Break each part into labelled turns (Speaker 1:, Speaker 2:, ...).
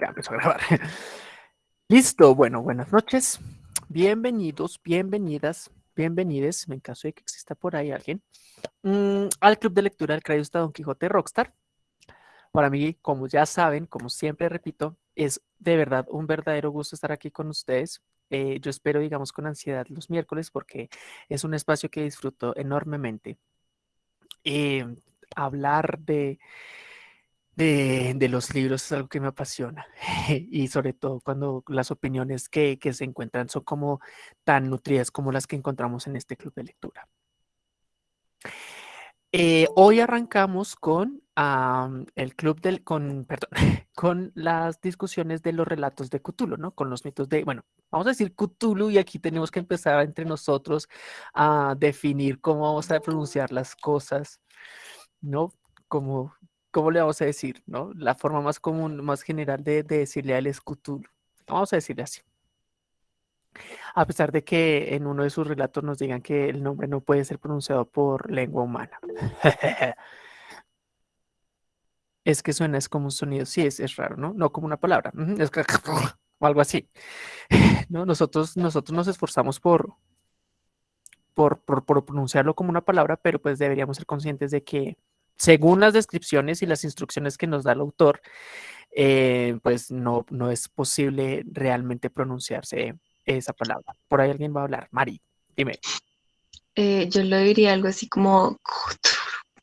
Speaker 1: Ya empezó a grabar. Listo, bueno, buenas noches. Bienvenidos, bienvenidas, bienvenides, en caso de que exista por ahí alguien, mm, al Club de Lectura del Crayusta Don Quijote Rockstar. Para mí, como ya saben, como siempre repito, es de verdad un verdadero gusto estar aquí con ustedes. Eh, yo espero, digamos, con ansiedad los miércoles porque es un espacio que disfruto enormemente. Eh, hablar de, de, los libros es algo que me apasiona y sobre todo cuando las opiniones que, se encuentran son como tan nutridas como las que encontramos en este club de lectura. Eh, hoy arrancamos con el club del, con, perdón, con las discusiones de los relatos de Cthulhu, ¿no? Con los mitos de, bueno, vamos a decir Cthulhu y aquí tenemos que empezar entre nosotros a definir cómo vamos a pronunciar las cosas, ¿no? Como ¿cómo le vamos a decir? ¿no? La forma más común, más general de, decirle al escutul. Vamos a decirle así. A pesar de que en uno de sus relatos nos digan que el nombre no puede ser pronunciado por lengua humana. es que suena es como un sonido, sí, es, es raro, ¿no? No como una palabra, es o algo así. ¿no? Nosotros, nosotros nos esforzamos por, por, por, por pronunciarlo como una palabra, pero pues deberíamos ser conscientes de que según las descripciones y las instrucciones que nos da el autor, eh, pues no, no es posible realmente pronunciarse esa palabra. Por ahí alguien va a hablar. Mari, dime.
Speaker 2: Eh, yo lo diría algo así como...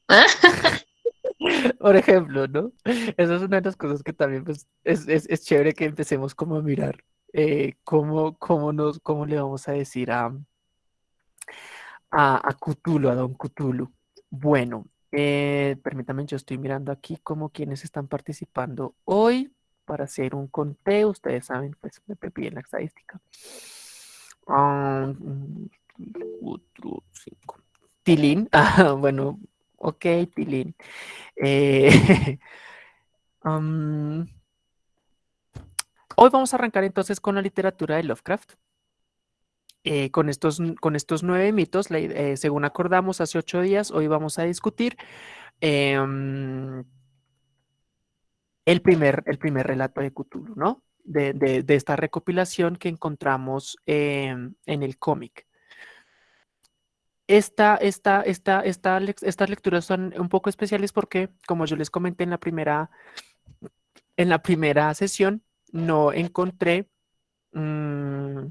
Speaker 1: Por ejemplo, ¿no? Esa es una de las cosas que también pues, es, es, es chévere que empecemos como a mirar eh, cómo, cómo, nos, cómo le vamos a decir a, a, a Cthulhu, a Don Cthulhu. Bueno, eh, permítanme, yo estoy mirando aquí como quienes están participando hoy para hacer un conteo. Ustedes saben, pues me pepí en la estadística. Ah, Tilín, ah, bueno, ok, Tilín. Eh, hoy vamos a arrancar entonces con la literatura de Lovecraft. Eh, con, estos, con estos nueve mitos, eh, según acordamos hace ocho días, hoy vamos a discutir em, el, primer, el primer relato de Cthulhu, ¿no? De, esta recopilación que encontramos em, en el cómic. Esta, esta, esta, estas lecturas son un poco especiales porque, como yo les comenté en la primera, en la primera sesión, no encontré... Mm,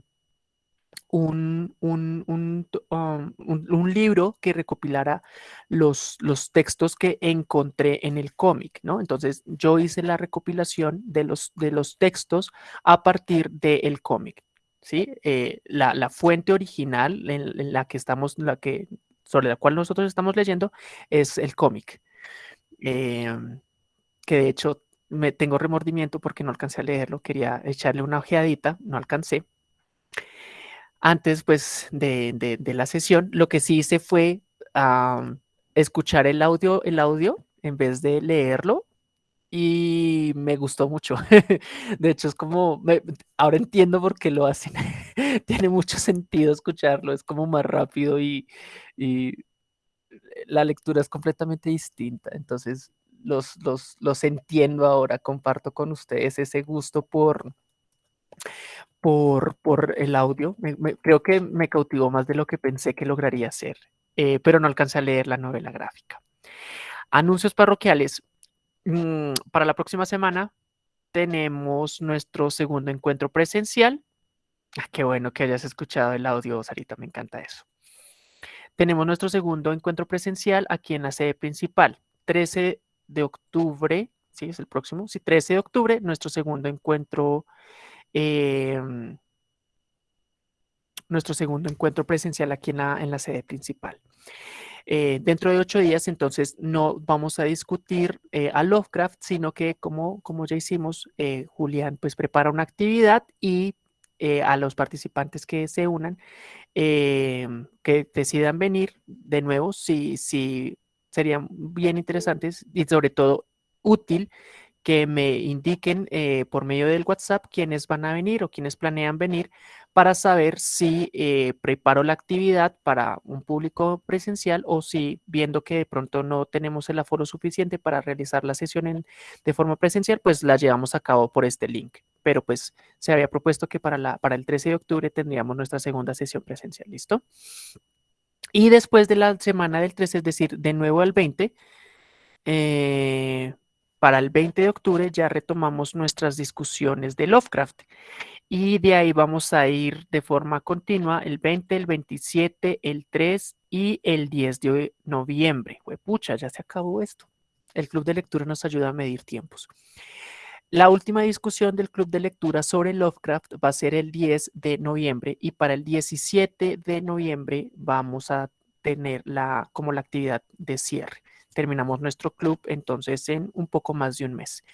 Speaker 1: un, un, un, um, un, libro que recopilara los, los textos que encontré en el cómic, ¿no? Entonces yo hice la recopilación de los, de los textos a partir del cómic, ¿sí? Eh, la, la, fuente original en, la que estamos, la que, sobre la cual nosotros estamos leyendo es el cómic. Em, que de hecho me tengo remordimiento porque no alcancé a leerlo, quería echarle una ojeadita, no alcancé antes pues de, la sesión, lo que sí hice fue escuchar el audio, el audio en vez de leerlo y me gustó mucho. De hecho, es como, ahora entiendo por qué lo hacen. Tiene mucho sentido escucharlo, es como más rápido y, la lectura es completamente distinta. Entonces, los, los, los entiendo ahora, comparto con ustedes ese gusto por, por, por el audio. creo que me cautivó más de lo que pensé que lograría hacer, eh, pero no alcancé a leer la novela gráfica. Anuncios parroquiales. Mm, para la próxima semana tenemos nuestro segundo encuentro presencial. Ah, qué bueno que hayas escuchado el audio, Sarita, me encanta eso. Tenemos nuestro segundo encuentro presencial aquí en la sede principal, 13 de octubre, sí, es el próximo, sí, 13 de octubre, nuestro segundo encuentro Em, nuestro segundo encuentro presencial aquí en la, en la sede principal. Eh, dentro de ocho días, entonces, no vamos a discutir eh, a Lovecraft, sino que como, como ya hicimos, eh, Julián pues prepara una actividad y a los participantes que se unan, em, que decidan venir de nuevo, si, si serían bien interesantes y sobre todo útil que me indiquen eh, por medio del WhatsApp quiénes van a venir o quiénes planean venir para saber si eh, preparo la actividad para un público presencial o si viendo que de pronto no tenemos el aforo suficiente para realizar la sesión de forma presencial, pues la llevamos a cabo por este link. Pero pues se había propuesto que para, la, para el 13 de octubre tendríamos nuestra segunda sesión presencial, ¿listo? Y después de la semana del 13, es decir, de nuevo al 20, eh, para el 20 de octubre ya retomamos nuestras discusiones de Lovecraft y de ahí vamos a ir de forma continua el 20, el 27, el 3 y el 10 de noviembre. Pucha, ya se acabó esto. El club de lectura nos ayuda a medir tiempos. La última discusión del club de lectura sobre Lovecraft va a ser el 10 de noviembre y para el 17 de noviembre vamos a tener la, como la actividad de cierre terminamos nuestro club entonces en un poco más de un mes.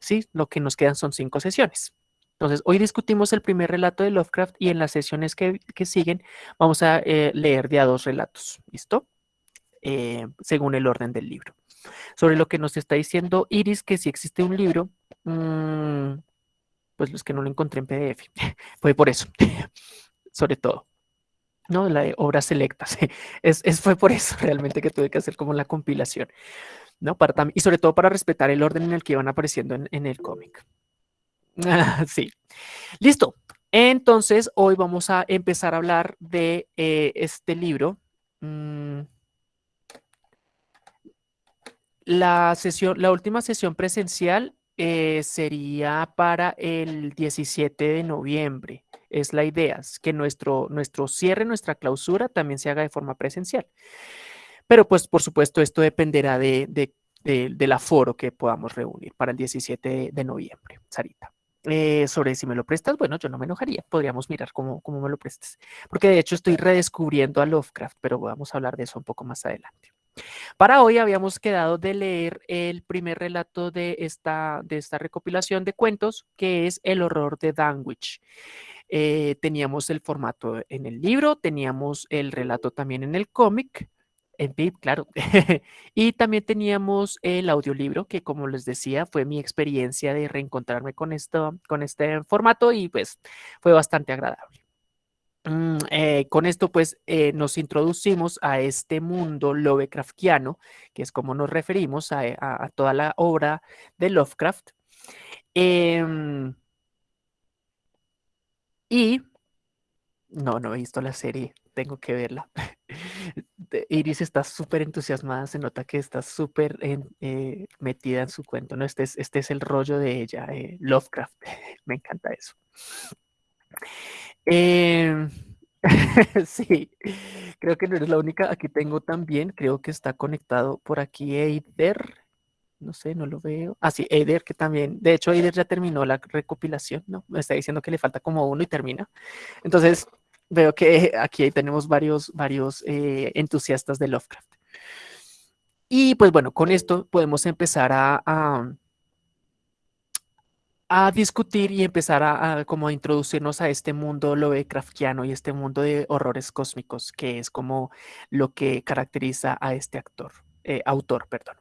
Speaker 1: Sí, lo que nos quedan son cinco sesiones. Entonces, hoy discutimos el primer relato de Lovecraft y en las sesiones que, siguen vamos a eh, leer de a dos relatos, ¿listo? Eh, según el orden del libro. Sobre lo que nos está diciendo Iris, que si existe un libro, mm, pues los que no lo encontré en PDF, fue por eso, sobre todo. ¿No? La obras selectas. Es, fue por eso realmente que tuve que hacer como la compilación, ¿no? Para y sobre todo para respetar el orden en el que iban apareciendo en, el cómic. sí. Listo. Entonces, hoy vamos a empezar a hablar de eh, este libro. Mm. La sesión, la última sesión presencial eh, sería para el 17 de noviembre es la idea, es que nuestro, nuestro cierre, nuestra clausura también se haga de forma presencial. Pero pues por supuesto esto dependerá de, del aforo que podamos reunir para el 17 de, noviembre, Sarita. Eh, sobre si me lo prestas, bueno, yo no me enojaría, podríamos mirar cómo, cómo me lo prestas, porque de hecho estoy redescubriendo a Lovecraft, pero vamos a hablar de eso un poco más adelante. Para hoy habíamos quedado de leer el primer relato de esta, de esta recopilación de cuentos, que es El horror de Danwich. Eh, teníamos el formato en el libro, teníamos el relato también en el cómic, en VIP, claro. y también teníamos el audiolibro, que como les decía, fue mi experiencia de reencontrarme con, con este formato y pues fue bastante agradable. Mm, eh, con esto pues eh, nos introducimos a este mundo Lovecraftiano, que es como nos referimos a, toda la obra de Lovecraft. Em, y no, no he visto la serie, tengo que verla. Iris está súper entusiasmada, se nota que está súper eh, metida en su cuento, ¿no? Este es, este es el rollo de ella, eh, Lovecraft, me encanta eso. Em, sí, creo que no eres la única, aquí tengo también, creo que está conectado por aquí Eider, no sé, no lo veo. Ah, sí, Eider, que también, de hecho, Eider ya terminó la recopilación, ¿no? Me está diciendo que le falta como uno y termina. Entonces, veo que aquí tenemos varios, varios eh, entusiastas de Lovecraft. Y pues bueno, con esto podemos empezar a, a, discutir y empezar a, como a introducirnos a este mundo Lovecraftiano y este mundo de horrores cósmicos, que es como lo que caracteriza a este actor, eh, autor, perdón.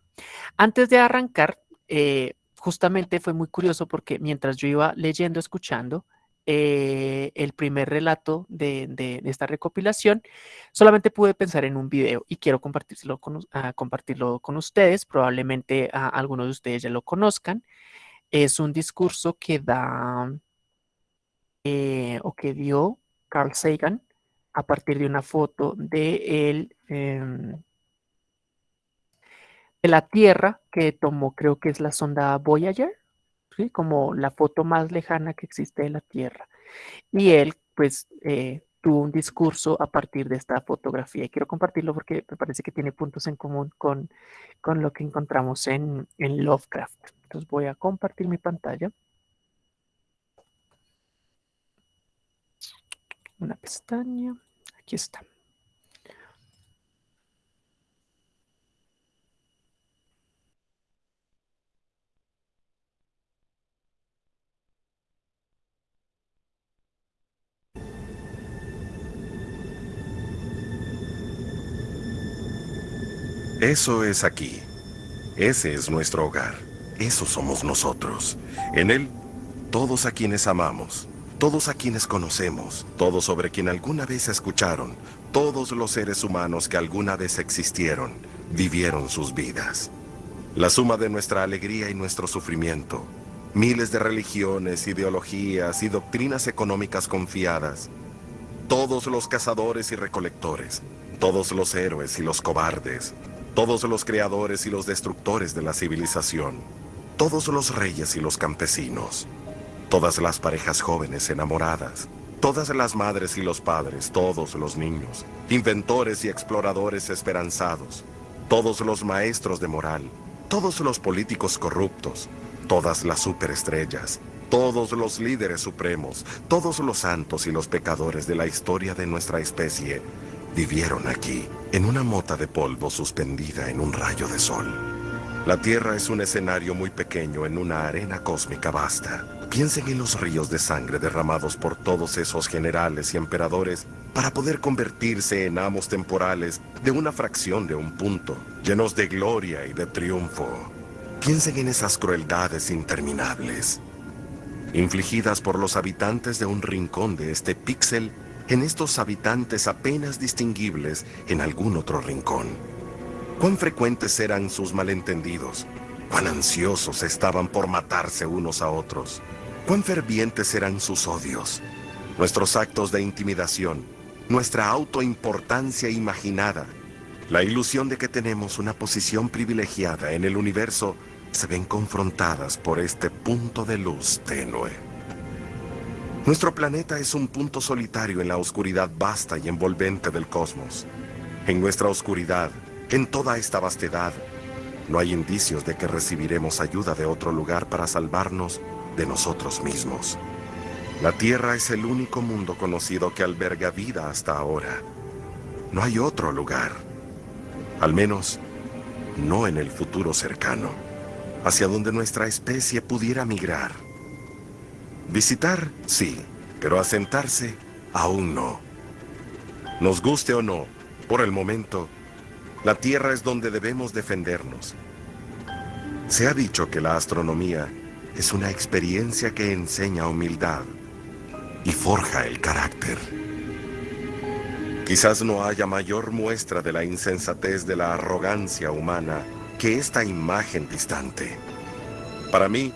Speaker 1: Antes de arrancar, eh, justamente fue muy curioso porque mientras yo iba leyendo, escuchando eh, el primer relato de, esta recopilación, solamente pude pensar en un video y quiero compartirlo con, ah, compartirlo con ustedes. Probablemente algunos de ustedes ya lo conozcan. Es un discurso que da eh, o que dio Carl Sagan a partir de una foto de él em, de la Tierra que tomó, creo que es la sonda Voyager, ¿sí? como la foto más lejana que existe de la Tierra. Y él, pues, eh, tuvo un discurso a partir de esta fotografía. Y quiero compartirlo porque me parece que tiene puntos en común con, con lo que encontramos en, en Lovecraft. Entonces voy a compartir mi pantalla. Una pestaña. Aquí está.
Speaker 3: Eso es aquí. Ese es nuestro hogar. Eso somos nosotros. En Él, todos a quienes amamos, todos a quienes conocemos, todos sobre quien alguna vez escucharon, todos los seres humanos que alguna vez existieron, vivieron sus vidas. La suma de nuestra alegría y nuestro sufrimiento, miles de religiones, ideologías y doctrinas económicas confiadas, todos los cazadores y recolectores, todos los héroes y los cobardes, todos los creadores y los destructores de la civilización, todos los reyes y los campesinos, todas las parejas jóvenes enamoradas, todas las madres y los padres, todos los niños, inventores y exploradores esperanzados, todos los maestros de moral, todos los políticos corruptos, todas las superestrellas, todos los líderes supremos, todos los santos y los pecadores de la historia de nuestra especie vivieron aquí, en una mota de polvo suspendida en un rayo de sol. La Tierra es un escenario muy pequeño en una arena cósmica vasta. Piensen en los ríos de sangre derramados por todos esos generales y emperadores para poder convertirse en amos temporales de una fracción de un punto, llenos de gloria y de triunfo. Piensen en esas crueldades interminables, infligidas por los habitantes de un rincón de este píxel en estos habitantes apenas distinguibles en algún otro rincón. Cuán frecuentes eran sus malentendidos, cuán ansiosos estaban por matarse unos a otros, cuán fervientes eran sus odios, nuestros actos de intimidación, nuestra autoimportancia imaginada, la ilusión de que tenemos una posición privilegiada en el universo se ven confrontadas por este punto de luz tenue. Nuestro planeta es un punto solitario en la oscuridad vasta y envolvente del cosmos. En nuestra oscuridad, en toda esta vastedad, no hay indicios de que recibiremos ayuda de otro lugar para salvarnos de nosotros mismos. La Tierra es el único mundo conocido que alberga vida hasta ahora. No hay otro lugar, al menos no en el futuro cercano, hacia donde nuestra especie pudiera migrar. Visitar, sí, pero asentarse, aún no. Nos guste o no, por el momento, la Tierra es donde debemos defendernos. Se ha dicho que la astronomía es una experiencia que enseña humildad y forja el carácter. Quizás no haya mayor muestra de la insensatez de la arrogancia humana que esta imagen distante. Para mí,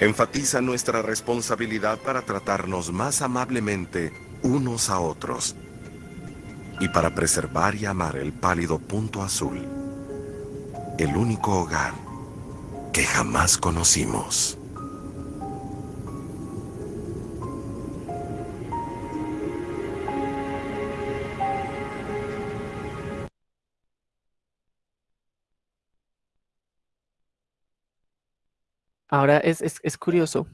Speaker 3: enfatiza nuestra responsabilidad para tratarnos más amablemente unos a otros y para preservar y amar el pálido punto azul, el único hogar que jamás conocimos.
Speaker 1: Ahora es, es, es curioso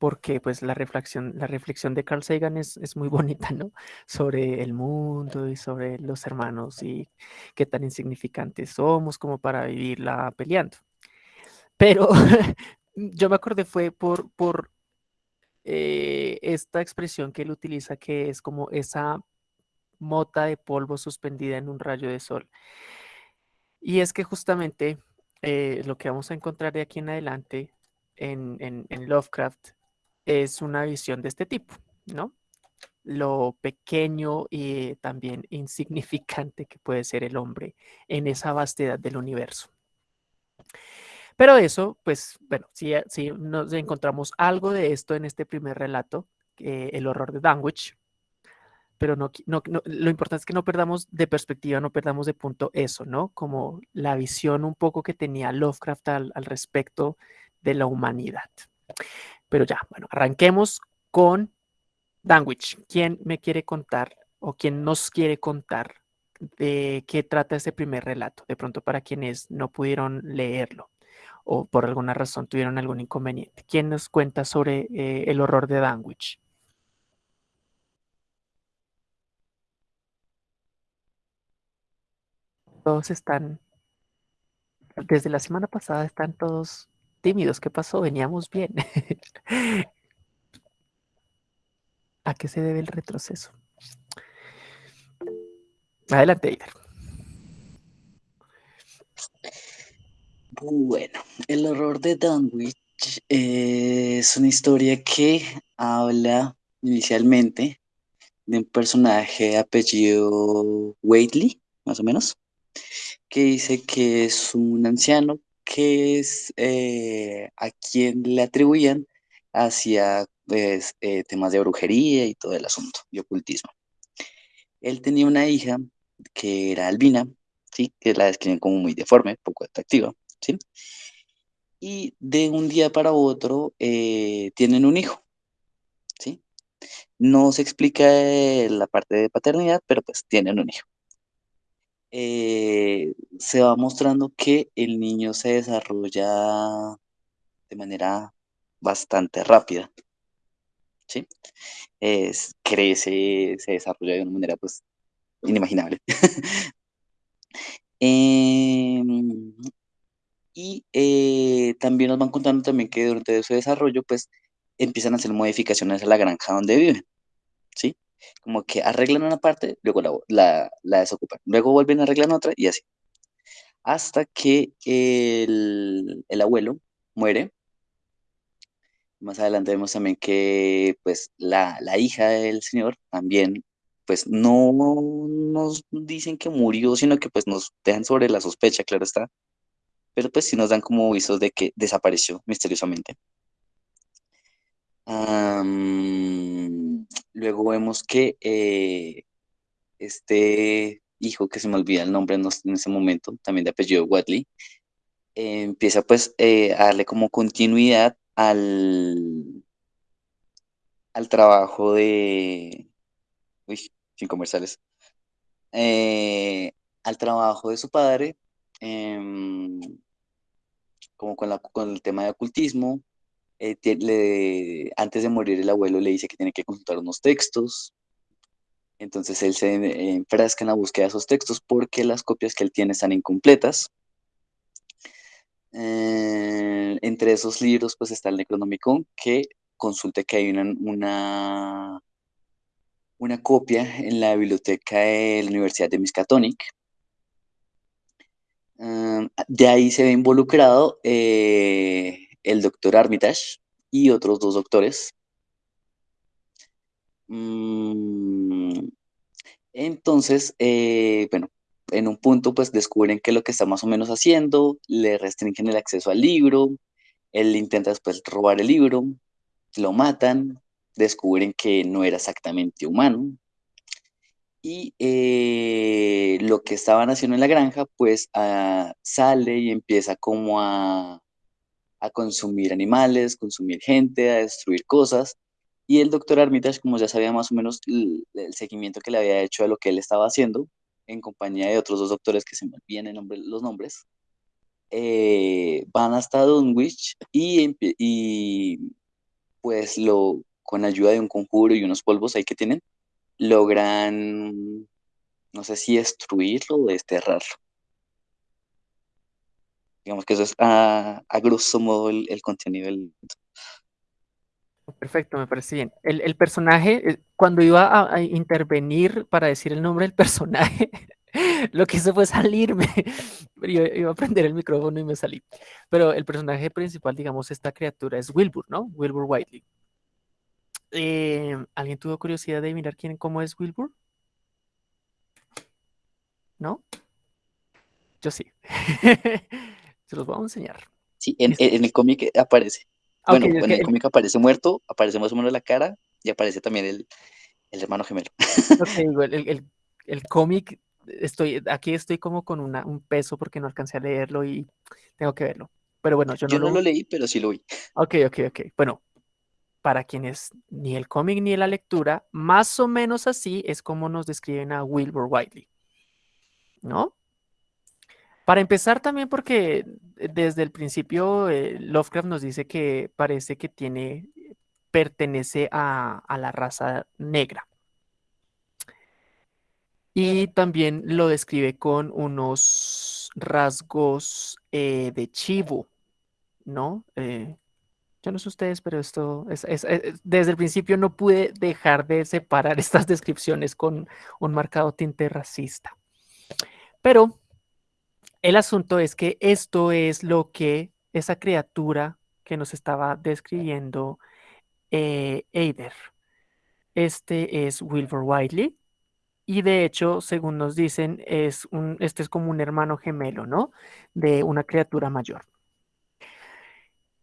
Speaker 1: porque pues la reflexión, la reflexión de Carl Sagan es, es, muy bonita, ¿no? Sobre el mundo y sobre los hermanos y qué tan insignificantes somos como para vivirla peleando. Pero yo me acordé fue por, por eh, esta expresión que él utiliza que es como esa mota de polvo suspendida en un rayo de sol. Y es que justamente eh, lo que vamos a encontrar de aquí en adelante en, en, Lovecraft es una visión de este tipo, ¿no? Lo pequeño y también insignificante que puede ser el hombre en esa vastedad del universo. Pero eso, pues, bueno, si, si nos encontramos algo de esto en este primer relato, eh, El horror de Danwich, pero no, no, lo importante es que no perdamos de perspectiva, no perdamos de punto eso, ¿no? Como la visión un poco que tenía Lovecraft al, al respecto de la humanidad. Pero ya, bueno, arranquemos con Danwich. ¿Quién me quiere contar o quién nos quiere contar de qué trata este primer relato? De pronto para quienes no pudieron leerlo o por alguna razón tuvieron algún inconveniente. ¿Quién nos cuenta sobre eh, el horror de Danwich? Todos están, desde la semana pasada están todos tímidos. ¿Qué pasó? Veníamos bien. ¿A qué se debe el retroceso? Adelante, Eider.
Speaker 4: Bueno, el horror de Dunwich eh, es una historia que habla inicialmente de un personaje de apellido Waitley, más o menos, que dice que es un anciano que es eh, a quien le atribuían hacia pues, eh, temas de brujería y todo el asunto, de ocultismo. Él tenía una hija que era albina, ¿sí? que la describen como muy deforme, poco atractiva, ¿sí? y de un día para otro eh, tienen un hijo, ¿sí? No se explica la parte de paternidad, pero pues tienen un hijo. Eh, se va mostrando que el niño se desarrolla de manera bastante rápida, ¿sí? Crece, se desarrolla de una manera pues inimaginable. Em, y eh, también nos van contando también que durante su desarrollo pues empiezan a hacer modificaciones a la granja donde viven. Como que arreglan una parte, luego la, la, desocupan, luego vuelven a arreglar otra y así. Hasta que el, el abuelo muere más adelante vemos también que pues la, la hija del señor también pues no nos dicen que murió, sino que pues nos dejan sobre la sospecha, claro está. Pero pues sí nos dan como visos de que desapareció misteriosamente. Luego vemos que eh, este hijo, que se me olvida el nombre en, ese momento, también de apellido Watley, eh, empieza pues eh, a darle como continuidad al, al trabajo de, uy, sin comerciales, al trabajo de su padre, em, como con, la, con el tema de ocultismo. Eh, antes de morir el abuelo le dice que tiene que consultar unos textos. Entonces él se enfrasca en la búsqueda de esos textos porque las copias que él tiene están incompletas. Eh, entre esos libros, pues está el Necronomicon, que consulte que hay una, una, copia en la biblioteca de la Universidad de Miskatonic. Eh, de ahí se ve involucrado el doctor Armitage y otros dos doctores. Mm, entonces, bueno, en un punto pues descubren que lo que está más o menos haciendo, le restringen el acceso al libro, él intenta después robar el libro, lo matan, descubren que no era exactamente humano y eh, lo que estaban haciendo en la granja pues ah, sale y empieza como a, a consumir animales, consumir gente, a destruir cosas y el doctor Armitage, como ya sabía más o menos el, seguimiento que le había hecho a lo que él estaba haciendo, en compañía de otros dos doctores que se me olvidan nombre, los nombres, eh, van hasta Dunwich y, pues lo, con ayuda de un conjuro y unos polvos ahí que tienen, logran, no sé si destruirlo o desterrarlo. Digamos que eso es a, a grosso modo el, el contenido del
Speaker 1: Perfecto, me parece bien. El, personaje, eh, cuando iba a, intervenir para decir el nombre del personaje, lo que hice fue salirme. Yo iba a prender el micrófono y me salí. Pero el personaje principal, digamos, esta criatura es Wilbur, ¿no? Wilbur Whiteley. Eh, ¿Alguien tuvo curiosidad de mirar quién, cómo es Wilbur? ¿No? Yo sí. Se los voy a enseñar.
Speaker 4: Sí, en el cómic aparece. Bueno, en el cómic aparece muerto, aparece más o menos la cara y aparece también el, hermano gemelo.
Speaker 1: el, el, cómic, estoy, aquí estoy como con una, un peso porque no alcancé a leerlo y tengo que verlo. Pero bueno, yo no,
Speaker 4: no lo... leí, pero sí lo vi.
Speaker 1: Ok, ok, ok. Bueno, para quienes ni el cómic ni la lectura, más o menos así es como nos describen a Wilbur Whiteley. ¿No? Para empezar también porque desde el principio eh, Lovecraft nos dice que parece que tiene, pertenece a, la raza negra. Y también lo describe con unos rasgos eh, de chivo, ¿no? Eh, yo no sé ustedes, pero esto es, desde el principio no pude dejar de separar estas descripciones con un marcado tinte racista. Pero El asunto es que esto es lo que esa criatura que nos estaba describiendo eh, Eider. Este es Wilbur Whiteley. Y de hecho, según nos dicen, es un, este es como un hermano gemelo, ¿no? De una criatura mayor.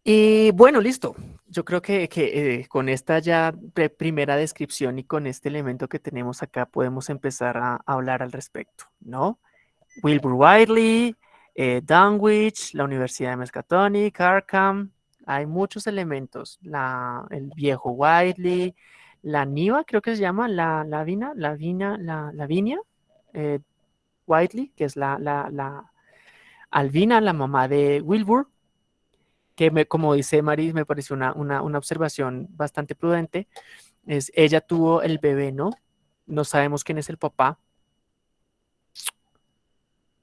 Speaker 1: Y bueno, listo. Yo creo que, eh, con esta ya primera descripción y con este elemento que tenemos acá podemos empezar a, hablar al respecto, ¿no? Wilbur Whiteley, eh, Dunwich, la Universidad de Miskatonic, Arkham, hay muchos elementos. La, el viejo Whiteley, la Niva, creo que se llama, la, la Vina, la Vina, la, Vinia, eh, que es la, la, la la mamá de Wilbur, que me, como dice Maris, me pareció una, una, una, observación bastante prudente. Es, ella tuvo el bebé, ¿no? No sabemos quién es el papá.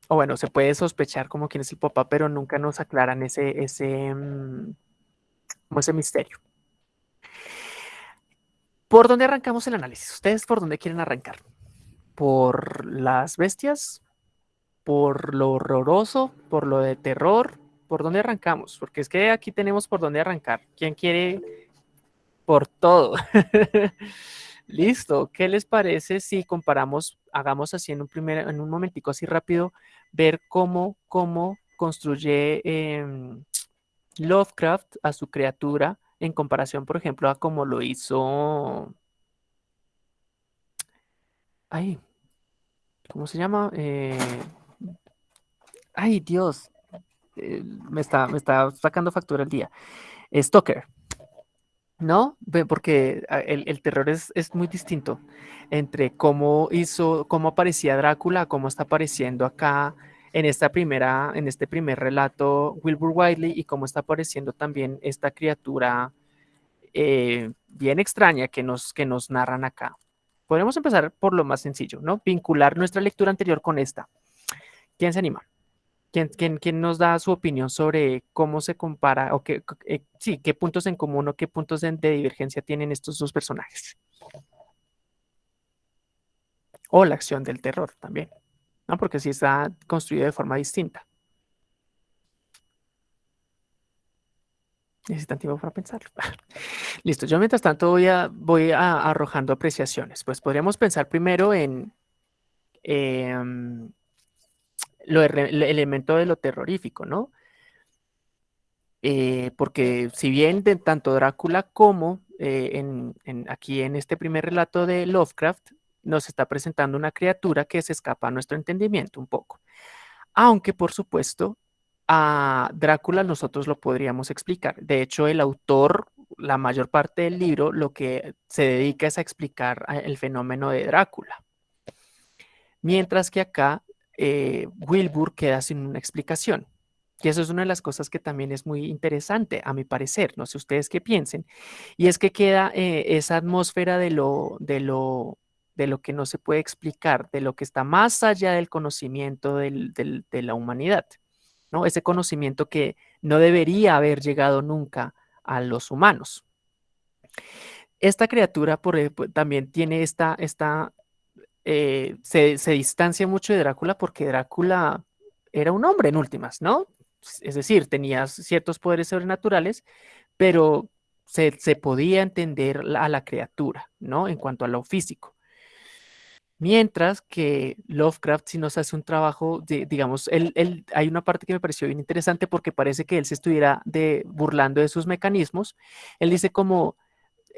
Speaker 1: O bueno, se puede sospechar como quién es el papá, pero nunca nos aclaran ese, ese, mm, como ese misterio. ¿Por dónde arrancamos el análisis? ¿Ustedes por dónde quieren arrancar? ¿Por las bestias? ¿Por lo horroroso? ¿Por lo de terror? ¿Por dónde arrancamos? Porque es que aquí tenemos por dónde arrancar. ¿Quién quiere por todo? Listo. ¿Qué les parece si comparamos, hagamos así en un primer, en un momentico así rápido, ver cómo, cómo construye em, Lovecraft a su criatura en comparación, por ejemplo, a cómo lo hizo... Ay, ¿cómo se llama? Eh, ay, Dios, eh, me, está, me está sacando factura el día. Stoker, ¿no? Porque ah, el, terror es, muy distinto entre cómo hizo, cómo aparecía Drácula, cómo está apareciendo acá en, esta primera, en este primer relato Wilbur Wiley y cómo está apareciendo también esta criatura eh, bien extraña que nos, que nos narran acá. Podemos empezar por lo más sencillo, ¿no? Vincular nuestra lectura anterior con esta. ¿Quién se anima? ¿Quién, quién, quién nos da su opinión sobre cómo se compara o qué, eh, sí, qué puntos en común o qué puntos de, divergencia tienen estos dos personajes? O la acción del terror también. ¿no? Porque sí está construido de forma distinta. Necesitan tiempo para pensarlo. Listo, yo mientras tanto voy, a, voy arrojando apreciaciones. Pues podríamos pensar primero en em, lo, el elemento de lo terrorífico, ¿no? Eh, porque si bien tanto Drácula como eh, en, aquí en este primer relato de Lovecraft, nos está presentando una criatura que se escapa a nuestro entendimiento un poco. Aunque, por supuesto, a Drácula nosotros lo podríamos explicar. De hecho, el autor, la mayor parte del libro, lo que se dedica es a explicar el fenómeno de Drácula. Mientras que acá eh, Wilbur queda sin una explicación. Y eso es una de las cosas que también es muy interesante, a mi parecer. No sé ustedes qué piensen. Y es que queda eh, esa atmósfera de lo, de lo de lo que no se puede explicar, de lo que está más allá del conocimiento de la humanidad, ¿no? Ese conocimiento que no debería haber llegado nunca a los humanos. Esta criatura por, también tiene esta, esta eh, se, distancia mucho de Drácula porque Drácula era un hombre en últimas, ¿no? Es decir, tenía ciertos poderes sobrenaturales, pero se, podía entender a la criatura, ¿no? En cuanto a lo físico. Mientras que Lovecraft sí nos hace un trabajo, digamos, él, hay una parte que me pareció bien interesante porque parece que él se estuviera burlando de sus mecanismos. Él dice como,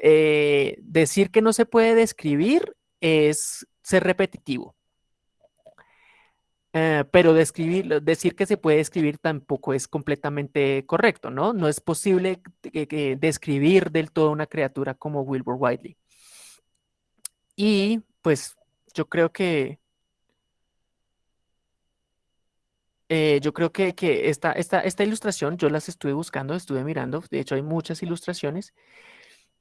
Speaker 1: eh, decir que no se puede describir es ser repetitivo. Eh, pero describir, decir que se puede describir tampoco es completamente correcto, ¿no? No es posible describir del todo una criatura como Wilbur Whiteley. Y pues yo creo que eh, yo creo que, esta, esta, ilustración, yo las estuve buscando, estuve mirando, de hecho hay muchas ilustraciones.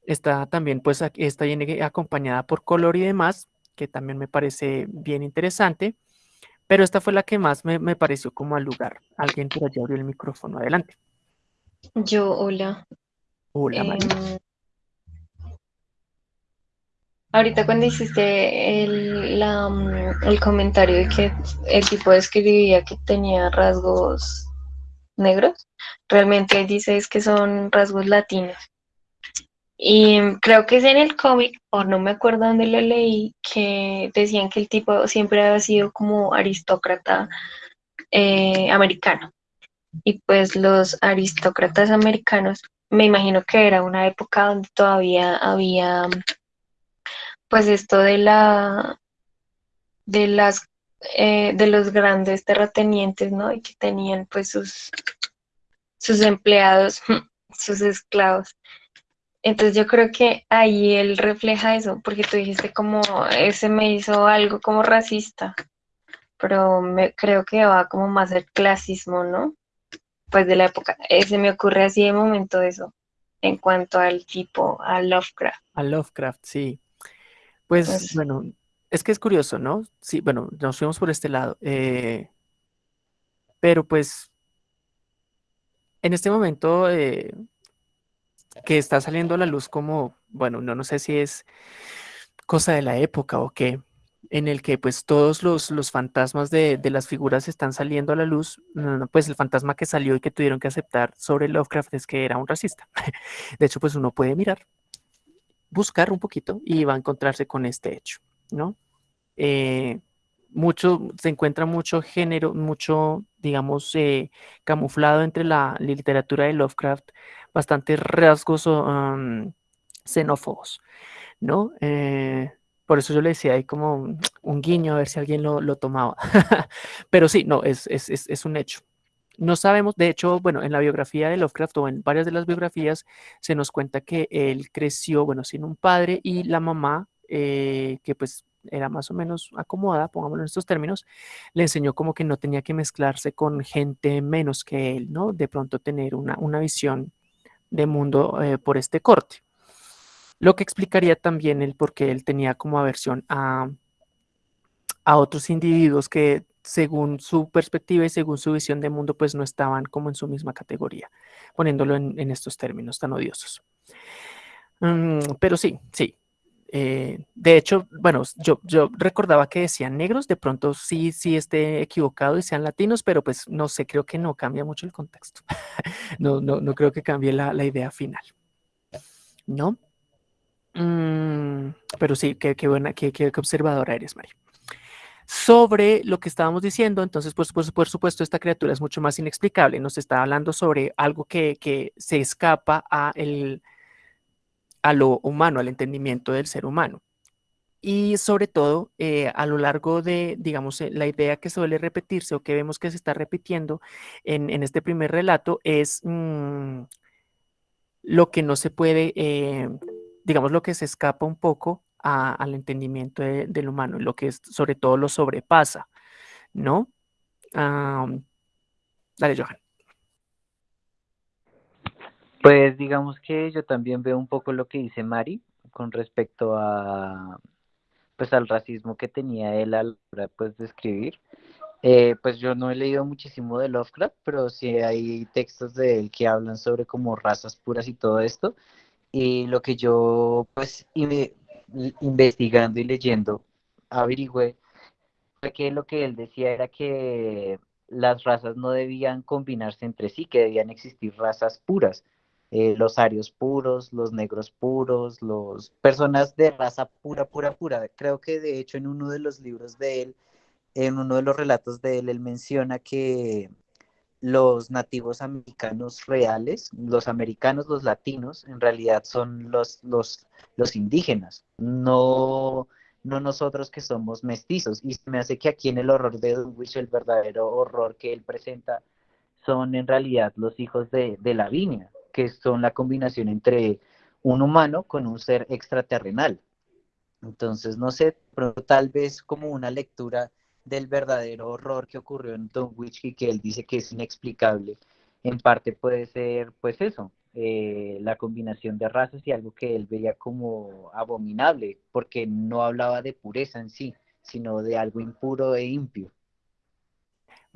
Speaker 1: Está también, pues, está viene acompañada por color y demás, que también me parece bien interesante. Pero esta fue la que más me, pareció como al lugar. Alguien por allá abrió el micrófono. Adelante.
Speaker 2: Yo, hola.
Speaker 1: Hola, María. Em,
Speaker 2: ahorita cuando hiciste el, la, mm, el comentario de que el tipo describía que tenía rasgos negros, realmente él dice es que son rasgos latinos. Y creo que es en el cómic, o no me acuerdo dónde lo leí, que decían que el tipo siempre había sido como aristócrata eh, americano. Y pues los aristócratas americanos, me imagino que era una época donde todavía había pues esto de la de las eh, de los grandes terratenientes, ¿no? Y que tenían pues sus sus empleados, sus esclavos. Entonces yo creo que ahí él refleja eso, porque tú dijiste como ese me hizo algo como racista, pero me, creo que va como más el clasismo, ¿no? Pues de la época. Ese me ocurre así de momento eso, en cuanto al tipo, a Lovecraft.
Speaker 1: A Lovecraft, sí. Pues,
Speaker 2: Pues-
Speaker 1: bueno, es que es curioso, ¿no? Sí, bueno, nos fuimos por este lado. eh, pero pues, en este momento eh, que está saliendo a la luz como, bueno, no, no sé si es cosa de la época o qué, en el que pues todos los, los fantasmas de, de las figuras están saliendo a la luz, pues el fantasma que salió y que tuvieron que aceptar sobre Lovecraft es que era un racista. De hecho, pues uno puede mirar, buscar un poquito y va a encontrarse con este hecho, ¿no? Eh, mucho, se encuentra mucho género, mucho, digamos, eh, camuflado entre la literatura de Lovecraft, bastantes rasgos um, xenófobos, ¿no? Eh, por eso yo le decía, hay como un, un guiño a ver si alguien lo, lo tomaba. Pero sí, no, es, es, es, es un hecho. No sabemos, de hecho, bueno, en la biografía de Lovecraft o en varias de las biografías se nos cuenta que él creció, bueno, sin un padre y la mamá, eh, que pues era más o menos acomodada, pongámoslo en estos términos, le enseñó como que no tenía que mezclarse con gente menos que él, ¿no? De pronto tener una, una visión de mundo eh, por este corte. Lo que explicaría también el por qué él tenía como aversión a, a otros individuos que según su perspectiva y según su visión de mundo, pues no estaban como en su misma categoría, poniéndolo en, en estos términos tan odiosos. Mm, pero sí, sí. Eh, de hecho, bueno, yo, yo recordaba que decían negros, de pronto sí, sí esté equivocado y sean latinos, pero pues no sé, creo que no cambia mucho el contexto. no, no, no creo que cambie la, la idea final. ¿No? Mm, pero sí, qué, qué buena, qué, qué, observadora eres, Mari sobre lo que estábamos diciendo, entonces, pues, pues, por supuesto, esta criatura es mucho más inexplicable. Nos está hablando sobre algo que, que se escapa a, el, a lo humano, al entendimiento del ser humano. Y sobre todo, eh, a lo largo de, digamos, eh, la idea que suele repetirse o que vemos que se está repitiendo en, este primer relato es mmm, lo que no se puede, eh, digamos, lo que se escapa un poco a, al entendimiento de, del humano, lo que es, sobre todo lo sobrepasa, ¿no? Um, dale, Johan.
Speaker 5: Pues digamos que yo también veo un poco lo que dice Mari con respecto a pues al racismo que tenía él a la hora pues, de escribir. Eh, pues yo no he leído muchísimo de Lovecraft, pero sí hay textos de él que hablan sobre como razas puras y todo esto. Y lo que yo pues investigando y leyendo averigüé fue que lo que él decía era que las razas no debían combinarse entre sí, que debían existir razas puras. Eh, los arios puros, los negros puros, los personas de raza pura, pura, pura. Creo que de hecho en uno de los libros de él, en uno de los relatos de él, él menciona que los nativos americanos reales, los americanos, los latinos, en realidad son los, los, los indígenas, no, no nosotros que somos mestizos. Y me hace que aquí en el horror de Dunwich, el verdadero horror que él presenta, son en realidad los hijos de, de Lavinia, que son la combinación entre un humano con un ser extraterrenal. Entonces, no sé, pero tal vez como una lectura del verdadero horror que ocurrió en Dunwich y que él dice que es inexplicable, en parte puede ser pues eso, eh, la combinación de razas y algo que él veía como abominable, porque no hablaba de pureza en sí, sino de algo impuro e impio.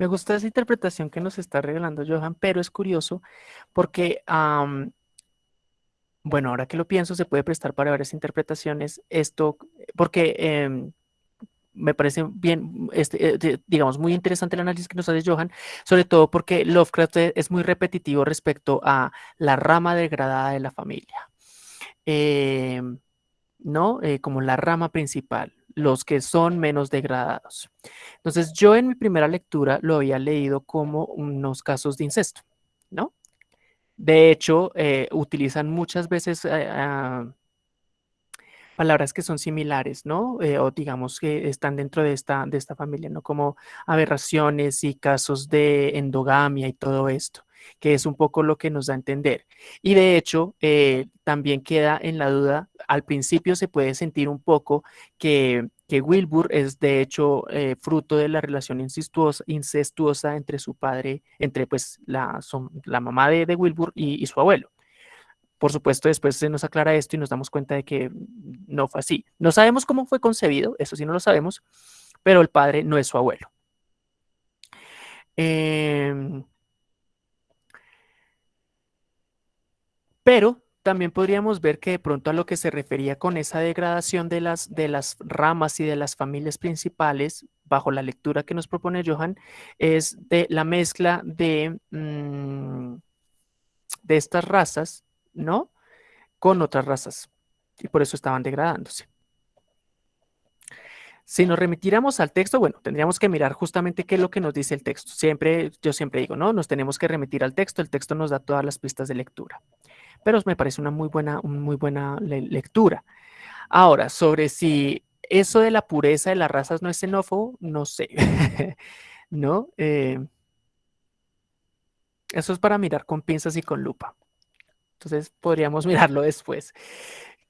Speaker 1: Me gusta esa interpretación que nos está regalando Johan, pero es curioso porque, bueno, ahora que lo pienso, se puede prestar para varias interpretaciones esto, porque em, me parece bien, este, eh, digamos, muy interesante el análisis que nos hace Johan, sobre todo porque Lovecraft e, es muy repetitivo respecto a la rama degradada de la familia, em, ¿no? Eh, como la rama principal, los que son menos degradados. Entonces, yo en mi primera lectura lo había leído como unos casos de incesto, ¿no? De hecho, eh, utilizan muchas veces palabras que son similares, ¿no? Eh, o digamos que están dentro de esta, de esta familia, ¿no? Como aberraciones y casos de endogamia y todo esto, que es un poco lo que nos da a entender. Y de hecho, eh, también queda en la duda, al principio se puede sentir un poco que, que Wilbur es de hecho eh, fruto de la relación incestuosa, incestuosa, entre su padre, entre pues la, la mamá de, de Wilbur y su abuelo. Por supuesto, después se nos aclara esto y nos damos cuenta de que no fue así. No sabemos cómo fue concebido, eso sí no lo sabemos, pero el padre no es su abuelo. Em, pero también podríamos ver que de pronto a lo que se refería con esa degradación de las, de las ramas y de las familias principales, bajo la lectura que nos propone Johan, es de la mezcla de, mm, de estas razas ¿no? Con otras razas. Y por eso estaban degradándose. Si nos remitiéramos al texto, bueno, tendríamos que mirar justamente qué es lo que nos dice el texto. Siempre, yo siempre digo, ¿no? Nos tenemos que remitir al texto. El texto nos da todas las pistas de lectura. Pero me parece una muy buena, muy buena lectura. Ahora, sobre si eso de la pureza de las razas no es xenófobo, no sé. ¿No? Eh, eso es para mirar con pinzas y con lupa. Entonces podríamos mirarlo después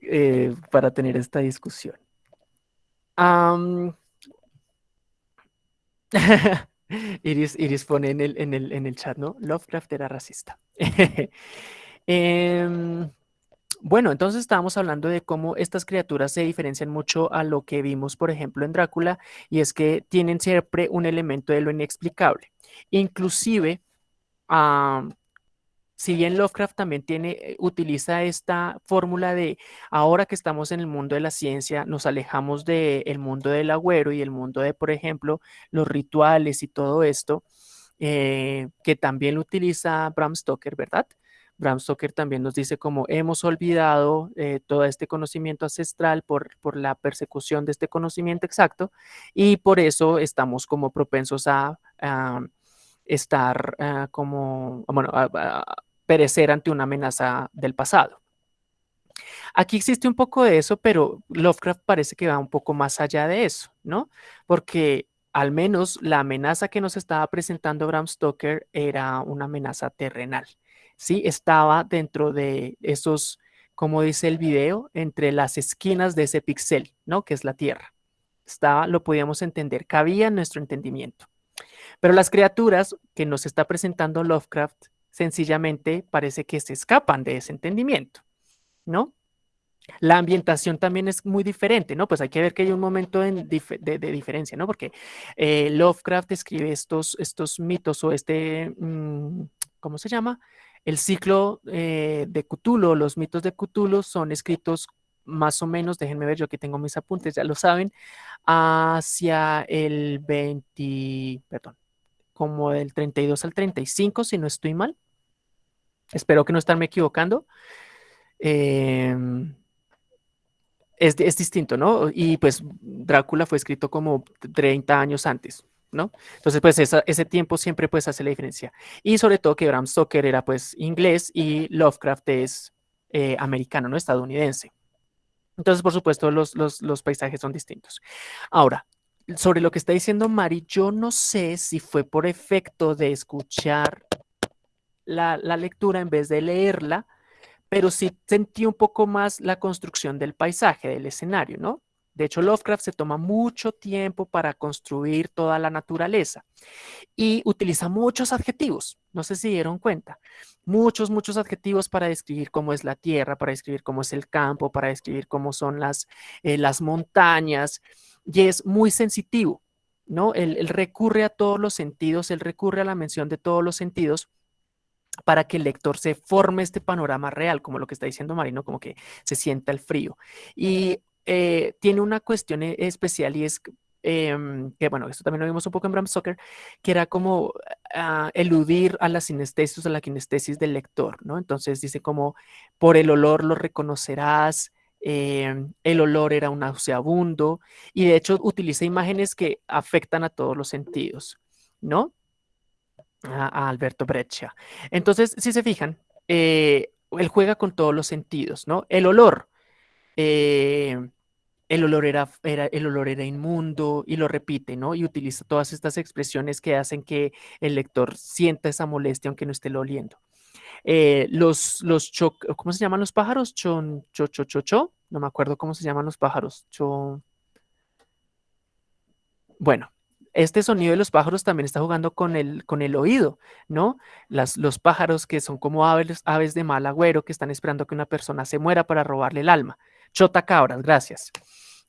Speaker 1: eh, para tener esta discusión. Iris, pone en el, en, el, en el, chat, ¿no? Lovecraft era racista. Em, bueno, entonces estábamos hablando de cómo estas criaturas se diferencian mucho a lo que vimos, por ejemplo, en Drácula, y es que tienen siempre un elemento de lo inexplicable. Inclusive, si bien Lovecraft también tiene, eh, utiliza esta fórmula de ahora que estamos en el mundo de la ciencia, nos alejamos del mundo del agüero y el mundo de, por ejemplo, los rituales y todo esto, eh, que también lo utiliza Bram Stoker, ¿verdad? Bram Stoker también nos dice como hemos olvidado eh, todo este conocimiento ancestral por, por, la persecución de este conocimiento exacto y por eso estamos como propensos a, estar ah, como, bueno, perecer ante una amenaza del pasado. Aquí existe un poco de eso, pero Lovecraft parece que va un poco más allá de eso, ¿no? Porque al menos la amenaza que nos estaba presentando Bram Stoker era una amenaza terrenal, ¿sí? Estaba dentro de esos, como dice el video, entre las esquinas de ese pixel, ¿no? Que es la Tierra. Estaba, lo podíamos entender, cabía en nuestro entendimiento. Pero las criaturas que nos está presentando Lovecraft sencillamente parece que se escapan de ese entendimiento, ¿no? La ambientación también es muy diferente, ¿no? Pues hay que ver que hay un momento de, diferencia, ¿no? Porque eh, Lovecraft escribe estos, estos mitos o este, mm, ¿cómo se llama? El ciclo eh, de Cthulhu, los mitos de Cthulhu son escritos más o menos, déjenme ver, yo aquí tengo mis apuntes, ya lo saben, hacia el 20, perdón, como del 32 al 35, si no estoy mal. Espero que no estarme equivocando. Em, es, distinto, ¿no? Y pues Drácula fue escrito como 30 años antes, ¿no? Entonces, pues ese tiempo siempre pues hace la diferencia. Y sobre todo que Bram Stoker era pues inglés y Lovecraft es eh, americano, ¿no? Estadounidense. Entonces, por supuesto, los, los paisajes son distintos. Ahora, sobre lo que está diciendo Mari, yo no sé si fue por efecto de escuchar la, lectura en vez de leerla, pero sí sentí un poco más la construcción del paisaje, del escenario, ¿no? De hecho, Lovecraft se toma mucho tiempo para construir toda la naturaleza y utiliza muchos adjetivos. No sé si dieron cuenta. Muchos, muchos adjetivos para describir cómo es la tierra, para describir cómo es el campo, para describir cómo son las, eh, las montañas y es muy sensitivo, ¿no? Él, recurre a todos los sentidos, él recurre a la mención de todos los sentidos para que el lector se forme este panorama real, como lo que está diciendo Marino, como que se sienta el frío. Y eh, tiene una cuestión e, especial y es em, que, bueno, esto también lo vimos un poco en Bram Stoker, que era como ah, eludir a la sinestesis, a la kinestesis del lector, ¿no? Entonces dice como, por el olor lo reconocerás, em, el olor era un nauseabundo, y de hecho utiliza imágenes que afectan a todos los sentidos, ¿no? A, Alberto Breccia. Entonces, si se fijan, eh, él juega con todos los sentidos, ¿no? El olor, eh, el olor era, era, el olor era inmundo y lo repite, ¿no? Y utiliza todas estas expresiones que hacen que el lector sienta esa molestia aunque no esté lo oliendo. Eh, los, los ¿cómo se llaman los pájaros? Chon, cho, cho, cho, cho. No me acuerdo cómo se llaman los pájaros. Cho. Bueno, este sonido de los pájaros también está jugando con el, con el oído, ¿no? Las, los pájaros que son como aves, aves de mal agüero que están esperando que una persona se muera para robarle el alma. Chotacabras, gracias.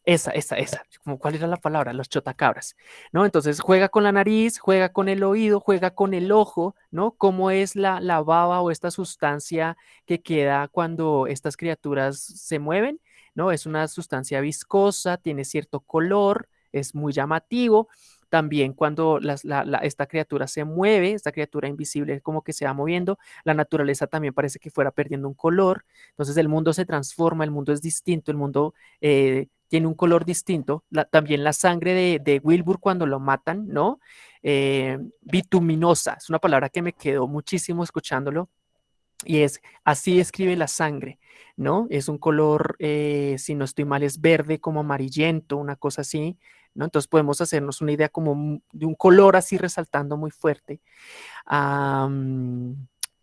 Speaker 1: Esa, esa, esa. ¿Cuál era la palabra? Los chotacabras, ¿no? Entonces juega con la nariz, juega con el oído, juega con el ojo, ¿no? ¿Cómo es la, la baba o esta sustancia que queda cuando estas criaturas se mueven? ¿No? Es una sustancia viscosa, tiene cierto color, es muy llamativo también cuando esta criatura se mueve, esta criatura invisible como que se va moviendo, la naturaleza también parece que fuera perdiendo un color, entonces el mundo se transforma, el mundo es distinto, el mundo eh, tiene un color distinto, también la sangre de, Wilbur cuando lo matan, ¿no? Eh, bituminosa, es una palabra que me quedó muchísimo escuchándolo, y es así escribe la sangre, ¿no? Es un color, eh, si no estoy mal, es verde como amarillento, una cosa así, entonces podemos hacernos una idea como de un color así resaltando muy fuerte.